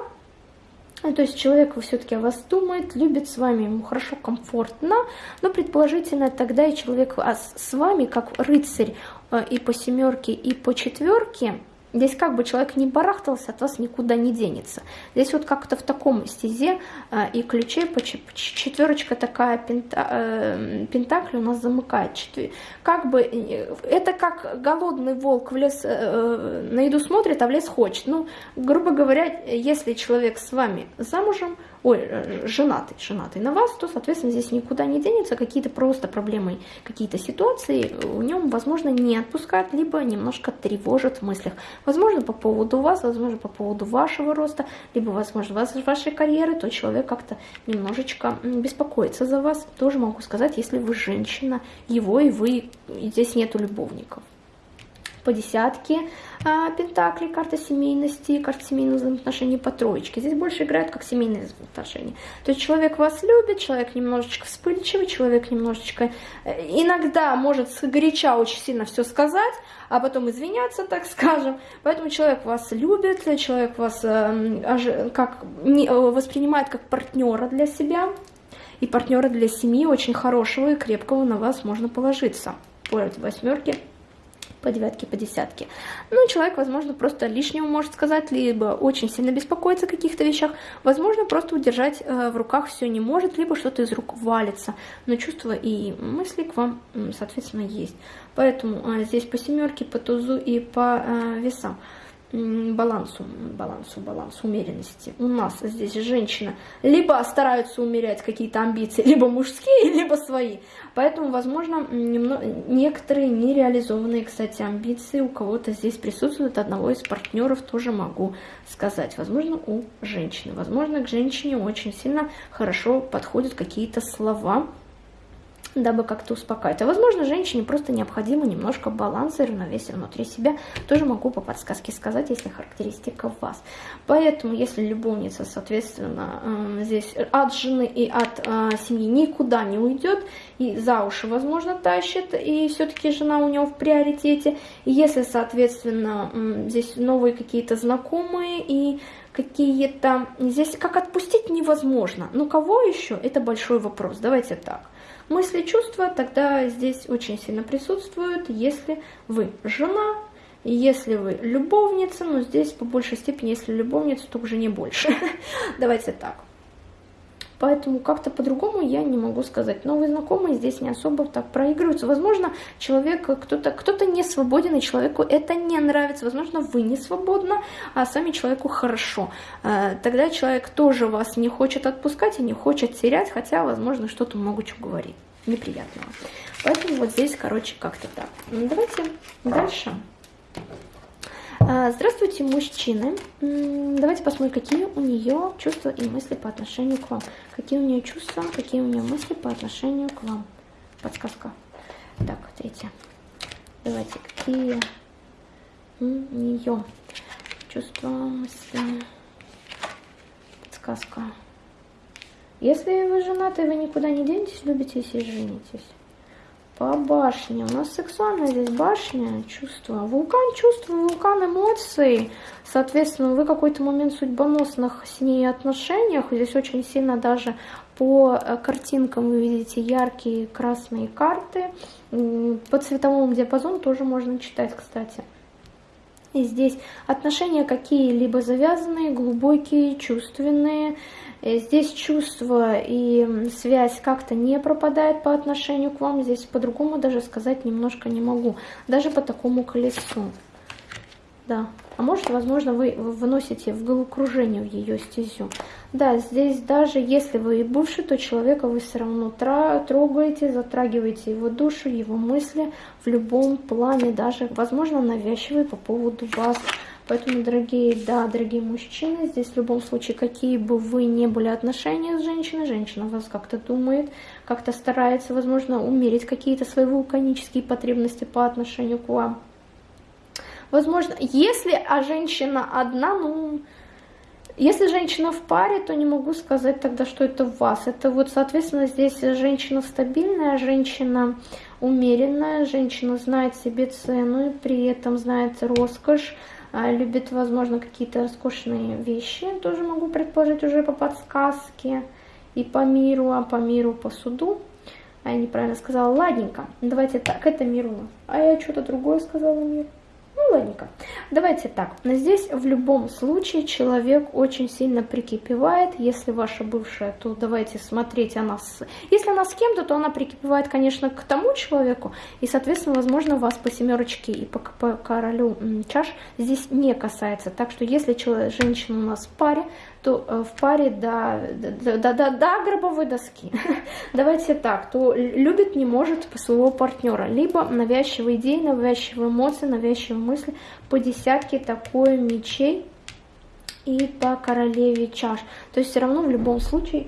ну, то есть человек все-таки о вас думает, любит с вами, ему хорошо, комфортно, но предположительно тогда и человек а с вами, как рыцарь а, и по семерке, и по четверке, Здесь как бы человек не барахтался, от вас никуда не денется. Здесь вот как-то в таком стезе э, и ключе по четверочка такая пента, э, пентакли у нас замыкает. Четвер... Как бы э, это как голодный волк в лес э, на еду смотрит, а в лес хочет. Ну, грубо говоря, если человек с вами замужем, ой, э, женатый, женатый на вас, то, соответственно, здесь никуда не денется, какие-то просто проблемы, какие-то ситуации у нем, возможно, не отпускают, либо немножко тревожат в мыслях. Возможно, по поводу вас, возможно, по поводу вашего роста, либо, возможно, вас, вашей карьеры, то человек как-то немножечко беспокоится за вас. Тоже могу сказать, если вы женщина, его и вы, и здесь нету любовников по десятке а, пентаклей, карта семейности, карта семейных взаимоотношений по троечке. Здесь больше играют как семейные взаимоотношения. То есть человек вас любит, человек немножечко вспыльчивый, человек немножечко э, иногда может горяча очень сильно все сказать, а потом извиняться, так скажем. Поэтому человек вас любит, человек вас э, как, э, воспринимает как партнера для себя. И партнера для семьи очень хорошего и крепкого на вас можно положиться. По восьмерке по девятке, по десятке. Ну, человек, возможно, просто лишнего может сказать, либо очень сильно беспокоится о каких-то вещах, возможно, просто удержать э, в руках все не может, либо что-то из рук валится. Но чувства и мысли к вам, соответственно, есть. Поэтому э, здесь по семерке, по тузу и по э, весам. балансу, балансу, балансу, умеренности. У нас здесь женщина либо стараются умерять какие-то амбиции, либо мужские, либо свои. Поэтому, возможно, немного, некоторые нереализованные, кстати, амбиции у кого-то здесь присутствуют. Одного из партнеров тоже могу сказать. Возможно, у женщины. Возможно, к женщине очень сильно хорошо подходят какие-то слова, дабы как-то успокаивать. А возможно, женщине просто необходимо немножко баланса и равновесия внутри себя. Тоже могу по подсказке сказать, если характеристика вас. Поэтому, если любовница, соответственно, эм, здесь от жены и от э, семьи никуда не уйдет, и за уши, возможно, тащит, и все-таки жена у него в приоритете. Если, соответственно, здесь новые какие-то знакомые и какие-то... Здесь как отпустить невозможно. Но кого еще? Это большой вопрос. Давайте так. Мысли, чувства тогда здесь очень сильно присутствуют, если вы жена, если вы любовница, но здесь по большей степени, если любовница, то уже не больше. Давайте так. Поэтому как-то по-другому я не могу сказать. Новые знакомые здесь не особо так проигрываются. Возможно, человек, кто-то кто, -то, не свободен, и человеку это не нравится. Возможно, вы не свободны, а сами человеку хорошо. Э, тогда человек тоже вас не хочет отпускать и не хочет терять, хотя, возможно, что-то много чего говорит неприятного. Поэтому вот здесь, короче, как-то так. Давайте дальше. А, здравствуйте, мужчины. Давайте посмотрим, какие у нее чувства и мысли по отношению к вам. Какие у нее чувства, какие у нее мысли по отношению к вам. Подсказка. Так, третье. Давайте, какие у нее чувства, мысли. Подсказка. Если вы женаты, вы никуда не денетесь, любитесь и женитесь. По башне. У нас сексуальная здесь башня, чувства. Вулкан чувства, вулкан эмоций. Соответственно, вы какой-то момент судьбоносных с ней отношениях. Здесь очень сильно даже по э, картинкам вы видите яркие красные карты. По цветовому диапазону тоже можно читать, кстати. И здесь отношения какие-либо завязанные, глубокие, чувственные. Э, здесь чувство и связь как-то не пропадает по отношению к вам. Здесь по-другому даже сказать немножко не могу. Даже по такому колесу. Да. А может, возможно, вы выносите в головокружение в ее стезю. Да, здесь даже если вы и бывший, то человека вы все равно трогаете, затрагиваете его душу, его мысли в любом плане, даже, возможно, навязчивые по поводу вас. Поэтому, дорогие, да, дорогие мужчины, здесь в любом случае, какие бы вы ни были отношения с женщиной, женщина вас как-то думает, как-то старается, возможно, умерить какие-то свои вулканические потребности по отношению к вам. Возможно, если а женщина одна, ну, если женщина в паре, то не могу сказать тогда, что это вас. Это вот, соответственно, здесь женщина стабильная, женщина умеренная, женщина знает себе цену и при этом знает роскошь, любит, возможно, какие-то роскошные вещи, тоже могу предположить уже по подсказке и по миру, а по миру по суду. А я неправильно сказала, ладненько, давайте так, это мир у нас. А я что-то другое сказала мир. Ну, ладненько. Давайте так. Здесь в любом случае человек очень сильно прикипевает. Если ваша бывшая, то давайте смотреть она с... Если она с кем-то, то она прикипевает, конечно, к тому человеку. И, соответственно, возможно, вас по семерочке и по, по королю чаш здесь не касается. Так что если человек, женщина у нас в паре, то э, в паре до, до, до, до, до гробовой доски. Давайте так, то любит не может своего партнера. Либо навязчивые идеи, навязчивые эмоции, навязчивые мысли по десятке такое мечей и по королеве чаш. То есть все равно в любом случае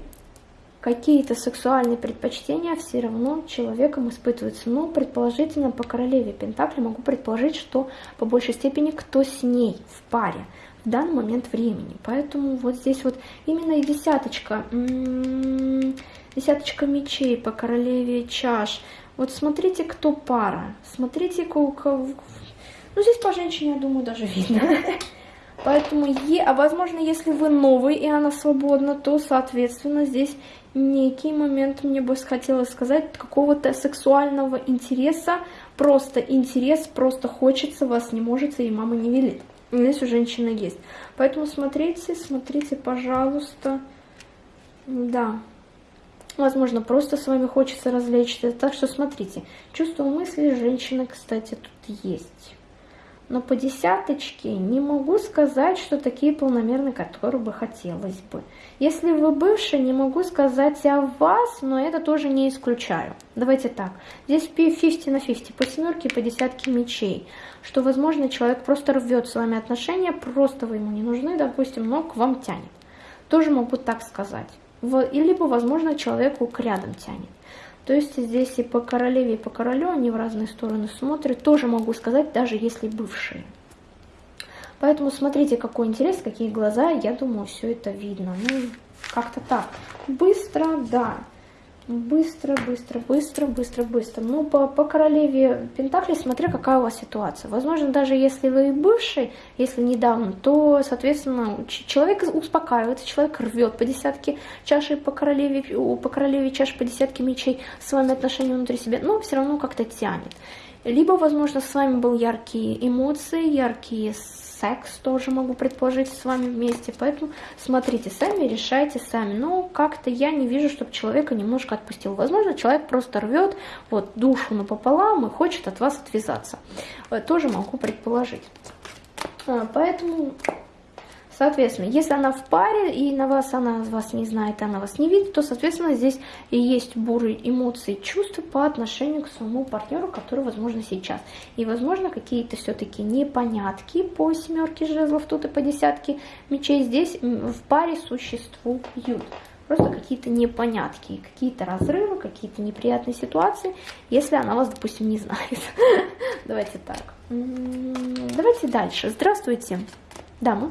какие-то сексуальные предпочтения все равно человеком испытываются. Но предположительно по королеве Пентакли могу предположить, что по большей степени кто с ней в паре в данный момент времени. Поэтому вот здесь вот именно и десяточка, десяточка мечей по королеве чаш. Вот смотрите, кто пара, смотрите, кого... Ну, здесь по женщине, я думаю, даже видно. Поэтому, е... а возможно, если вы новый и она свободна, то, соответственно, здесь некий момент, мне бы хотелось сказать, какого-то сексуального интереса, просто интерес, просто хочется, вас не может, и мама не велит. Здесь у женщины есть. Поэтому смотрите, смотрите, пожалуйста. Да. Возможно, просто с вами хочется развлечься. Так что смотрите. Чувство мысли женщины, кстати, тут есть. Но по десяточке не могу сказать, что такие полномерные, которые бы хотелось бы. Если вы бывший, не могу сказать о вас, но это тоже не исключаю. Давайте так, здесь 50 на 50, по семерке по десятке мечей, что, возможно, человек просто рвет с вами отношения, просто вы ему не нужны, допустим, но к вам тянет. Тоже могу так сказать. Либо, возможно, человеку к рядом тянет. То есть здесь и по королеве, и по королю они в разные стороны смотрят. Тоже могу сказать, даже если бывшие. Поэтому смотрите, какой интерес, какие глаза. Я думаю, все это видно. Ну, как-то так. Быстро, да. Быстро, быстро, быстро, быстро, быстро. Ну, по, по королеве Пентакли, смотря какая у вас ситуация. Возможно, даже если вы бывший, если недавно, то, соответственно, человек успокаивается, человек рвет по десятке чаши по королеве, по королеве чаши по десятке мечей с вами отношения внутри себя, но все равно как-то тянет. Либо, возможно, с вами был яркие эмоции, яркие секс тоже могу предположить с вами вместе. Поэтому смотрите сами, решайте сами. Но как-то я не вижу, чтобы человека немножко отпустил. Возможно, человек просто рвет вот душу напополам и хочет от вас отвязаться. Э, тоже могу предположить. А, поэтому Соответственно, если она в паре, и на вас она вас не знает, она вас не видит, то, соответственно, здесь и есть буры эмоции, чувства по отношению к своему партнеру, который, возможно, сейчас. И, возможно, какие-то все-таки непонятки по семерке жезлов, тут и по десятке мечей здесь в паре существуют. Просто какие-то непонятки, какие-то разрывы, какие-то неприятные ситуации, если она вас, допустим, не знает. Давайте так. Давайте дальше. Здравствуйте, дама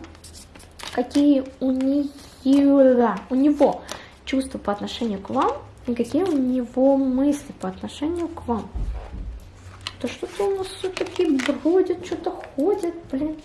какие у нее, у него чувства по отношению к вам и какие у него мысли по отношению к вам. Да что-то у нас все-таки бродит, что-то ходит, блин,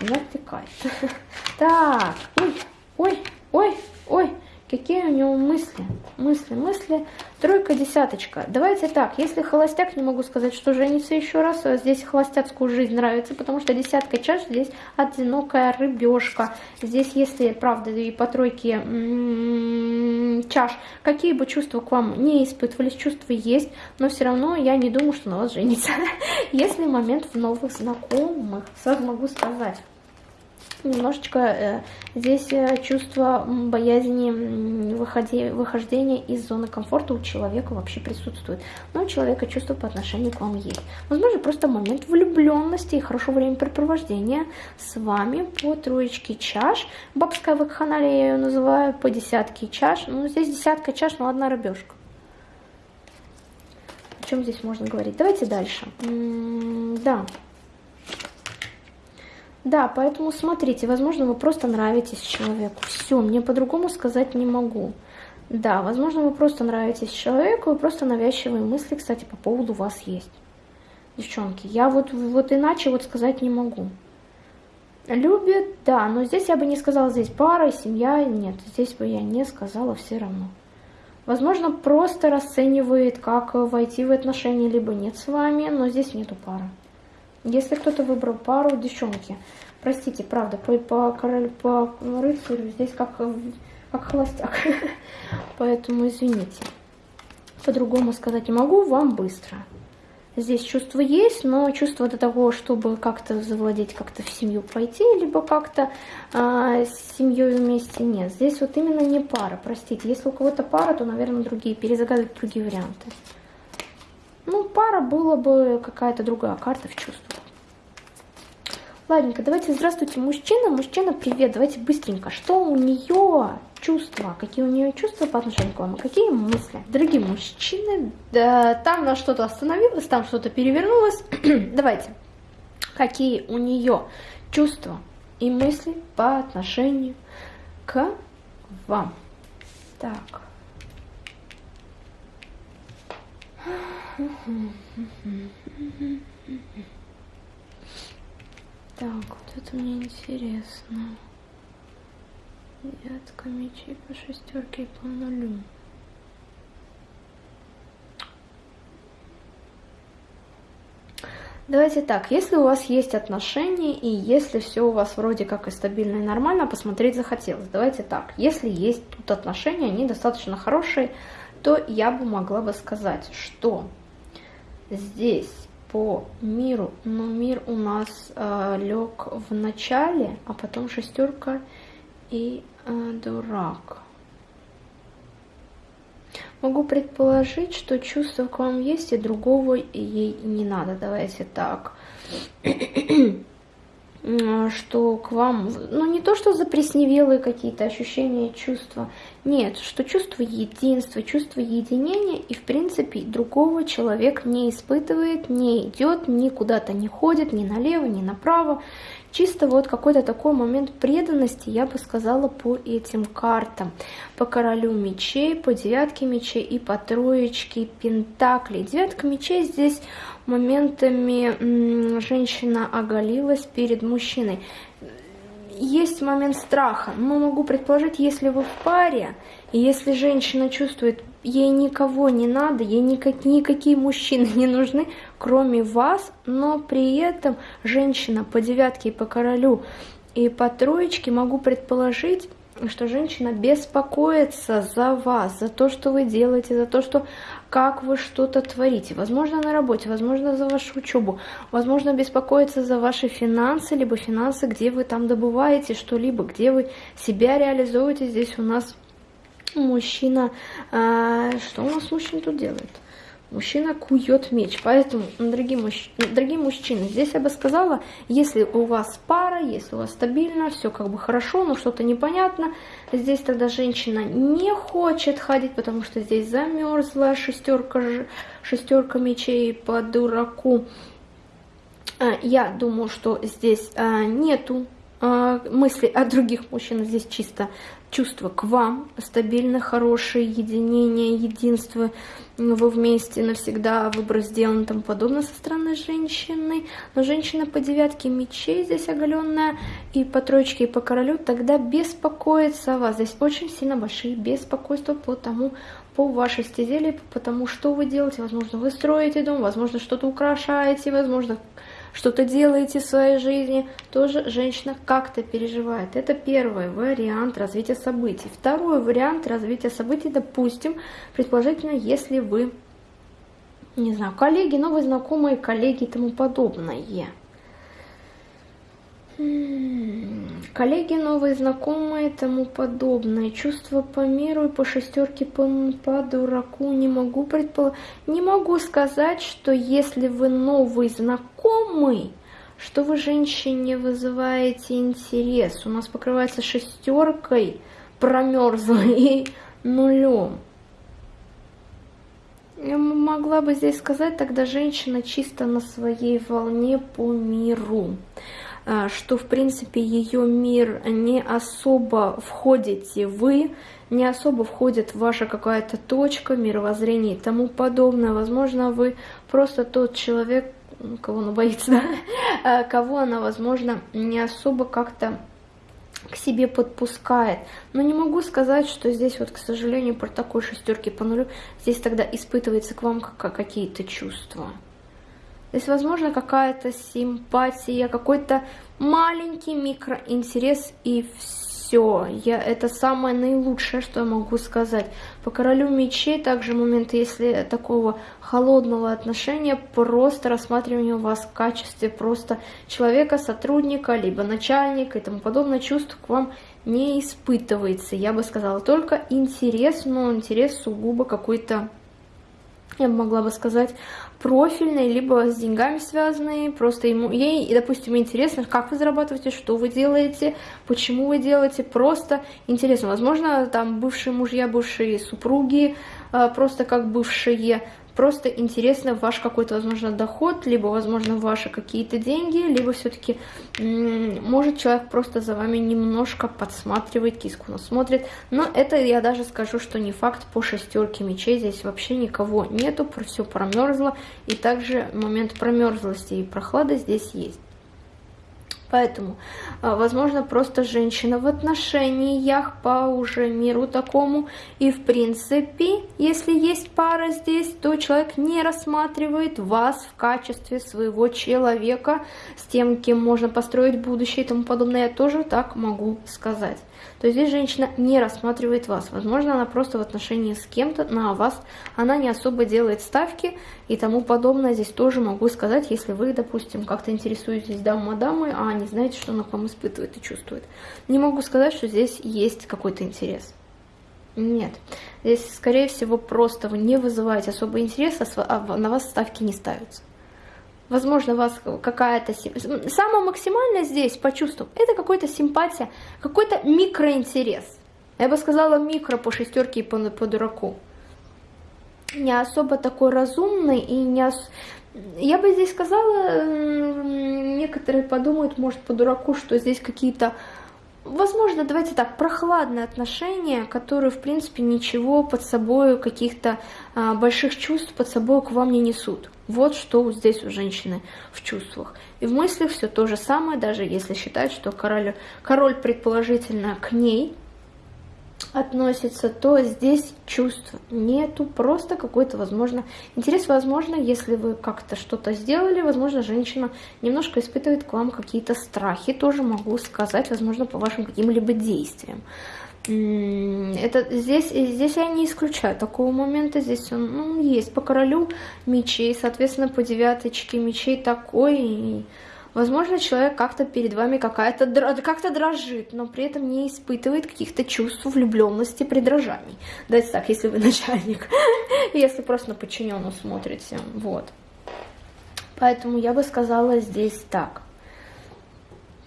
натыкает. Так, ой, ой, ой, ой, Какие у него мысли? Мысли, мысли. Тройка, десяточка. Давайте так, если холостяк, не могу сказать, что женится еще раз. А здесь холостяцкую жизнь нравится, потому что десятка чаш, здесь одинокая рыбешка. Здесь, если, правда, и по тройке м-м, чаш, какие бы чувства к вам не испытывались, чувства есть, но все равно я не думаю, что на вас женится. Если момент в новых знакомых, сразу могу сказать немножечко э, здесь э, чувство боязни выходи, выхождения из зоны комфорта у человека вообще присутствует. Но у человека чувство по отношению к вам есть. Возможно, просто момент влюбленности и хорошего времяпрепровождения с вами по троечке чаш. Бабская вакханалия я ее называю, по десятке чаш. Ну, здесь десятка чаш, но одна рыбешка. О чем здесь можно говорить? Давайте дальше. М -м да. Да, поэтому смотрите, возможно, вы просто нравитесь человеку. Все, мне по-другому сказать не могу. Да, возможно, вы просто нравитесь человеку, и просто навязчивые мысли, кстати, по поводу вас есть. Девчонки, я вот, вот иначе вот сказать не могу. Любит, да, но здесь я бы не сказала, здесь пара, семья, нет, здесь бы я не сказала все равно. Возможно, просто расценивает, как войти в отношения, либо нет с вами, но здесь нету пары. Если кто-то выбрал пару, девчонки, простите, правда, по, по, король, по рыцарю здесь как, как холостяк. Поэтому извините. По-другому сказать не могу, вам быстро. Здесь чувство есть, но чувство до того, чтобы как-то завладеть, как-то в семью пойти, либо как-то э, с семьей вместе нет. Здесь вот именно не пара, простите. Если у кого-то пара, то, наверное, другие, перезагадывать другие варианты. Ну, пара была бы какая-то другая карта в чувствах. Ладненько, давайте, здравствуйте, мужчина. Мужчина, привет, давайте быстренько. Что у нее чувства? Какие у нее чувства по отношению к вам? Какие мысли? Дорогие мужчины, да, там на что-то остановилось, там что-то перевернулось. давайте. Какие у нее чувства и мысли по отношению к вам? Так. Так, вот это мне интересно. Девятка мечей по шестерке и по нулю. Давайте так, если у вас есть отношения, и если все у вас вроде как и стабильно и нормально, посмотреть захотелось. Давайте так, если есть тут отношения, они достаточно хорошие, то я бы могла бы сказать, что здесь по миру, но мир у нас э, лег в начале, а потом шестерка и э, дурак. Могу предположить, что чувство к вам есть, и другого ей не надо. Давайте так. что к вам, ну не то, что запресневелые какие-то ощущения, чувства, нет, что чувство единства, чувство единения, и в принципе другого человек не испытывает, не идет, ни куда-то не ходит, ни налево, ни направо, Чисто вот какой-то такой момент преданности, я бы сказала, по этим картам. По королю мечей, по девятке мечей и по троечке пентаклей. Девятка мечей здесь моментами женщина оголилась перед мужчиной. Есть момент страха, но могу предположить, если вы в паре, и если женщина чувствует, ей никого не надо, ей никак, никакие мужчины не нужны, кроме вас, но при этом женщина по девятке и по королю и по троечке, могу предположить, что женщина беспокоится за вас, за то, что вы делаете, за то, что как вы что-то творите. Возможно, на работе, возможно, за вашу учебу, возможно, беспокоится за ваши финансы, либо финансы, где вы там добываете что-либо, где вы себя реализуете. Здесь у нас мужчина... А, что у нас мужчина тут делает? Мужчина кует меч. Поэтому, дорогие, мужч... дорогие мужчины, здесь я бы сказала, если у вас пара, если у вас стабильно, все как бы хорошо, но что-то непонятно, здесь тогда женщина не хочет ходить, потому что здесь замерзла шестерка, шестерка мечей по дураку. А, я думаю, что здесь а, нету а, мысли о других мужчинах, здесь чисто чувство к вам, стабильно хорошее единение, единство, вы вместе навсегда, выбор сделан и тому подобное со стороны женщины. Но женщина по девятке мечей здесь оголенная, и по троечке, и по королю, тогда беспокоится о вас. Здесь очень сильно большие беспокойства по тому, по вашей стезе, потому что вы делаете. Возможно, вы строите дом, возможно, что-то украшаете, возможно, что-то делаете в своей жизни, тоже женщина как-то переживает. Это первый вариант развития событий. Второй вариант развития событий, допустим, предположительно, если вы, не знаю, коллеги, новые знакомые, коллеги и тому подобное. Коллеги, новые знакомые тому подобное. Чувства по миру и по шестерке по, по дураку не могу предположить. Не могу сказать, что если вы новый знакомый, что вы женщине вызываете интерес. У нас покрывается шестеркой, промерзлой и нулем. Я могла бы здесь сказать, тогда женщина чисто на своей волне по миру. А, что, в принципе, ее мир не особо входите вы, не особо входит ваша какая-то точка, мировоззрение и тому подобное. Возможно, вы просто тот человек, кого она боится, да? Кого она, возможно, не особо как-то к себе подпускает. Но не могу сказать, что здесь вот, к сожалению, про такой шестерки по нулю, здесь тогда испытывается к вам какие-то чувства. Здесь, возможно, какая-то симпатия, какой-то маленький микроинтерес и все. Я, это самое наилучшее, что я могу сказать. По королю мечей также момент, если такого холодного отношения, просто рассматривание вас в качестве просто человека, сотрудника, либо начальника и тому подобное, чувств к вам не испытывается. Я бы сказала только интерес, но интерес сугубо какой-то я могла бы сказать, профильные, либо с деньгами связанные, просто ему, ей, допустим, интересно, как вы зарабатываете, что вы делаете, почему вы делаете, просто интересно. Возможно, там бывшие мужья, бывшие супруги, а, просто как бывшие, просто интересно ваш какой-то, возможно, доход, либо, возможно, ваши какие-то деньги, либо все-таки может человек просто за вами немножко подсматривает, киску насмотрит. Но это я даже скажу, что не факт по шестерке мечей. Здесь вообще никого нету, все промерзло. И также момент промерзлости и прохлады здесь есть. Поэтому, а, возможно, просто женщина в отношениях по уже миру такому. И, в принципе, если есть пара здесь, то человек не рассматривает вас в качестве своего человека, с тем, кем можно построить будущее и тому подобное. Я тоже так могу сказать. То здесь женщина не рассматривает вас. Возможно, она просто в отношении с кем-то, на вас она не особо делает ставки и тому подобное. Здесь тоже могу сказать, если вы, допустим, как-то интересуетесь дамой-дамой, а не знаете, что она к вам испытывает и чувствует. Не могу сказать, что здесь есть какой-то интерес. Нет. Здесь, скорее всего, просто вы не вызываете особый интерес, а на вас ставки не ставятся. Возможно, вас какая-то... Самое максимальное здесь по чувствам, это какая-то симпатия, какой-то микроинтерес. Я бы сказала микро по шестерке и по, по дураку. Не особо такой разумный и не... Ос... Я бы здесь сказала, некоторые подумают, может, по дураку, что здесь какие-то возможно, давайте так, прохладные отношения, которые, в принципе, ничего под собой, каких-то а, больших чувств под собой к вам не несут. Вот что здесь у женщины в чувствах. И в мыслях все то же самое, даже если считать, что король, король предположительно к ней относится, то здесь чувств нету, просто какой-то, возможно, интерес, возможно, если вы как-то что-то сделали, возможно, женщина немножко испытывает к вам какие-то страхи, тоже могу сказать, возможно, по вашим каким-либо действиям. Это здесь, здесь я не исключаю такого момента, здесь он ну, есть по королю мечей, соответственно, по девяточке мечей такой, Возможно, человек как-то перед вами какая-то как-то дрожит, но при этом не испытывает каких-то чувств влюбленности, придражаний. Давайте так, если вы начальник, если просто на подчиненную смотрите, вот. Поэтому я бы сказала здесь так.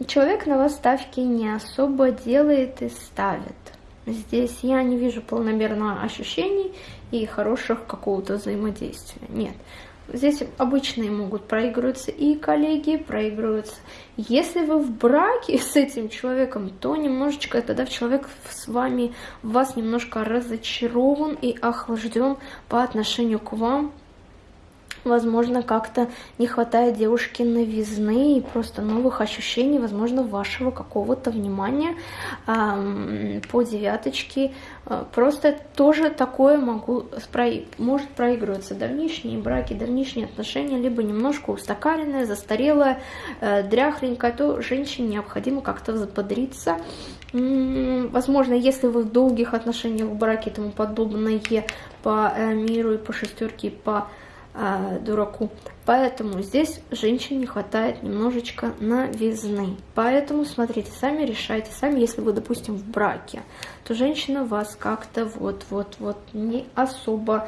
Человек на вас ставки не особо делает и ставит. Здесь я не вижу полномерного ощущений и хороших какого-то взаимодействия. Нет. Здесь обычные могут проигрываться и коллеги, проигрываются. Если вы в браке с этим человеком, то немножечко тогда человек с вами, вас немножко разочарован и охлажден по отношению к вам, возможно, как-то не хватает девушке новизны и просто новых ощущений, возможно, вашего какого-то внимания э, по девяточке. Э, просто тоже такое могу, может проигрываться давнишние браки, давнишние отношения, либо немножко устаканенное, застарелое, э, дряхленькое, то женщине необходимо как-то взбодриться. Возможно, если вы в долгих отношениях в браке и тому подобное по э, миру и по шестерке, и по а, дураку. Поэтому здесь женщине не хватает немножечко новизны. Поэтому, смотрите, сами решайте. Сами, если вы, допустим, в браке, то женщина вас как-то вот-вот-вот не особо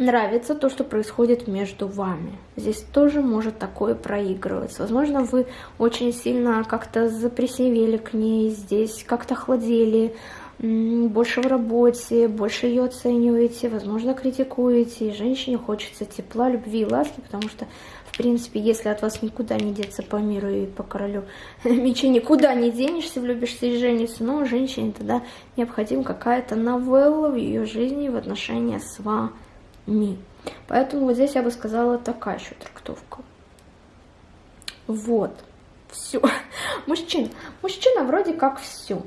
нравится то, что происходит между вами. Здесь тоже может такое проигрываться. Возможно, вы очень сильно как-то запресевели к ней, здесь как-то охладели, больше в работе, больше ее оцениваете, возможно, критикуете, и женщине хочется тепла, любви и ласки, потому что, в принципе, если от вас никуда не деться по миру и по королю мечей, никуда не денешься, влюбишься и женишься, но женщине тогда необходима какая-то новелла в ее жизни в отношении с вами. Поэтому вот здесь я бы сказала такая еще трактовка. Вот, все. Мужчина, мужчина вроде как все.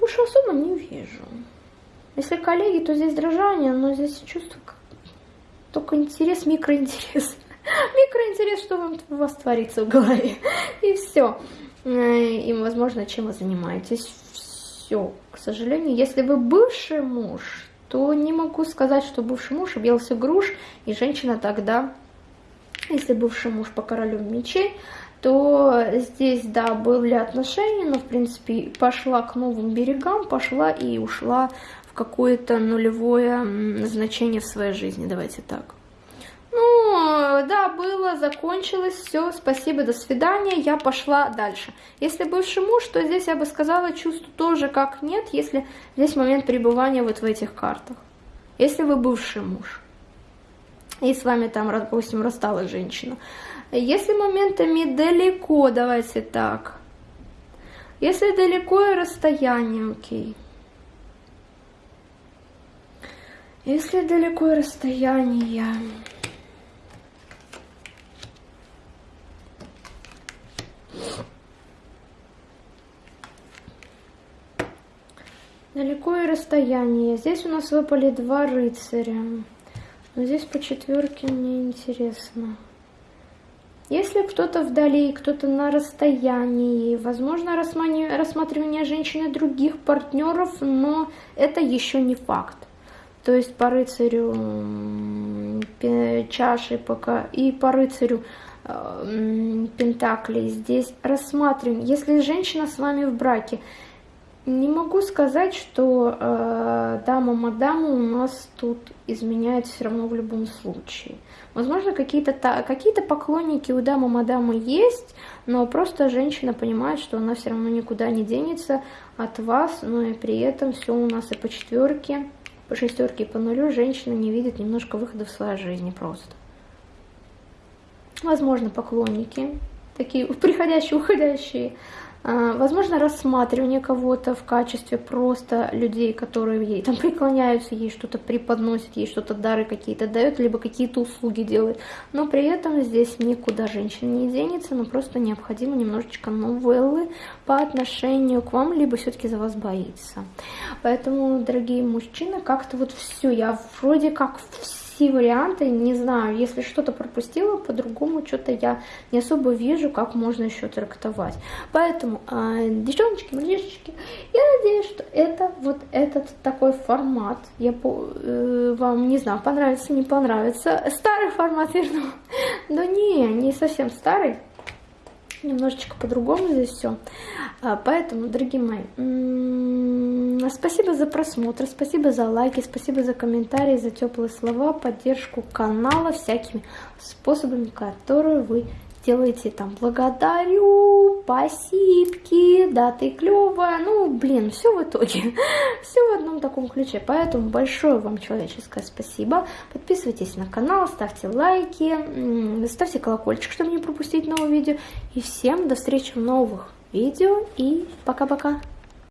Больше особо не вижу. Если коллеги, то здесь дрожание, но здесь чувство только интерес, микроинтерес. Микроинтерес, что у вас творится в голове. И все. И, возможно, чем вы занимаетесь. Все. К сожалению, если вы бывший муж, то не могу сказать, что бывший муж объелся груш, и женщина тогда, если бывший муж по королю мечей, то здесь, да, были отношения, но, в принципе, пошла к новым берегам, пошла и ушла в какое-то нулевое значение в своей жизни, давайте так. Ну, да, было, закончилось, все, спасибо, до свидания, я пошла дальше. Если бывший муж, то здесь я бы сказала, чувство тоже как нет, если здесь момент пребывания вот в этих картах. Если вы бывший муж, и с вами там, допустим, рассталась женщина, если моментами далеко, давайте так. Если далеко и расстояние, окей. Если далеко и расстояние... Далеко и расстояние. Здесь у нас выпали два рыцаря. Но здесь по четверке мне интересно. Если кто-то вдали, кто-то на расстоянии, возможно рассматривание женщины других партнеров, но это еще не факт. То есть по рыцарю чаши пока и по рыцарю э, пентаклей здесь рассматриваем. Если женщина с вами в браке, не могу сказать, что э, дама-мадама у нас тут изменяет все равно в любом случае. Возможно, какие-то какие поклонники у дамы-мадамы есть, но просто женщина понимает, что она все равно никуда не денется от вас, но и при этом все у нас и по четверке, по шестерке и по нулю женщина не видит немножко выхода в своей жизни просто. Возможно, поклонники, такие приходящие, уходящие, возможно, рассматривание кого-то в качестве просто людей, которые ей там преклоняются, ей что-то преподносят, ей что-то дары какие-то дают, либо какие-то услуги делают. Но при этом здесь никуда женщина не денется, но просто необходимо немножечко новеллы по отношению к вам, либо все-таки за вас боится. Поэтому, дорогие мужчины, как-то вот все, я вроде как все все варианты, не знаю, если что-то пропустила, по-другому что-то я не особо вижу, как можно еще трактовать. Поэтому, э, девчоночки, мальчишечки, я надеюсь, что это вот этот такой формат, я по, э, вам, не знаю, понравится, не понравится. Старый формат, верну. Да не, не совсем старый немножечко по-другому здесь все. А, поэтому, дорогие мои, спасибо за просмотр, спасибо за лайки, спасибо за комментарии, за теплые слова, поддержку канала всякими способами, которые вы делаете там благодарю, спасибки, да, ты клевая, ну, блин, все в итоге, все в одном таком ключе, поэтому большое вам человеческое спасибо, подписывайтесь на канал, ставьте лайки, ставьте колокольчик, чтобы не пропустить новые видео, и всем до встречи в новых видео, и пока-пока.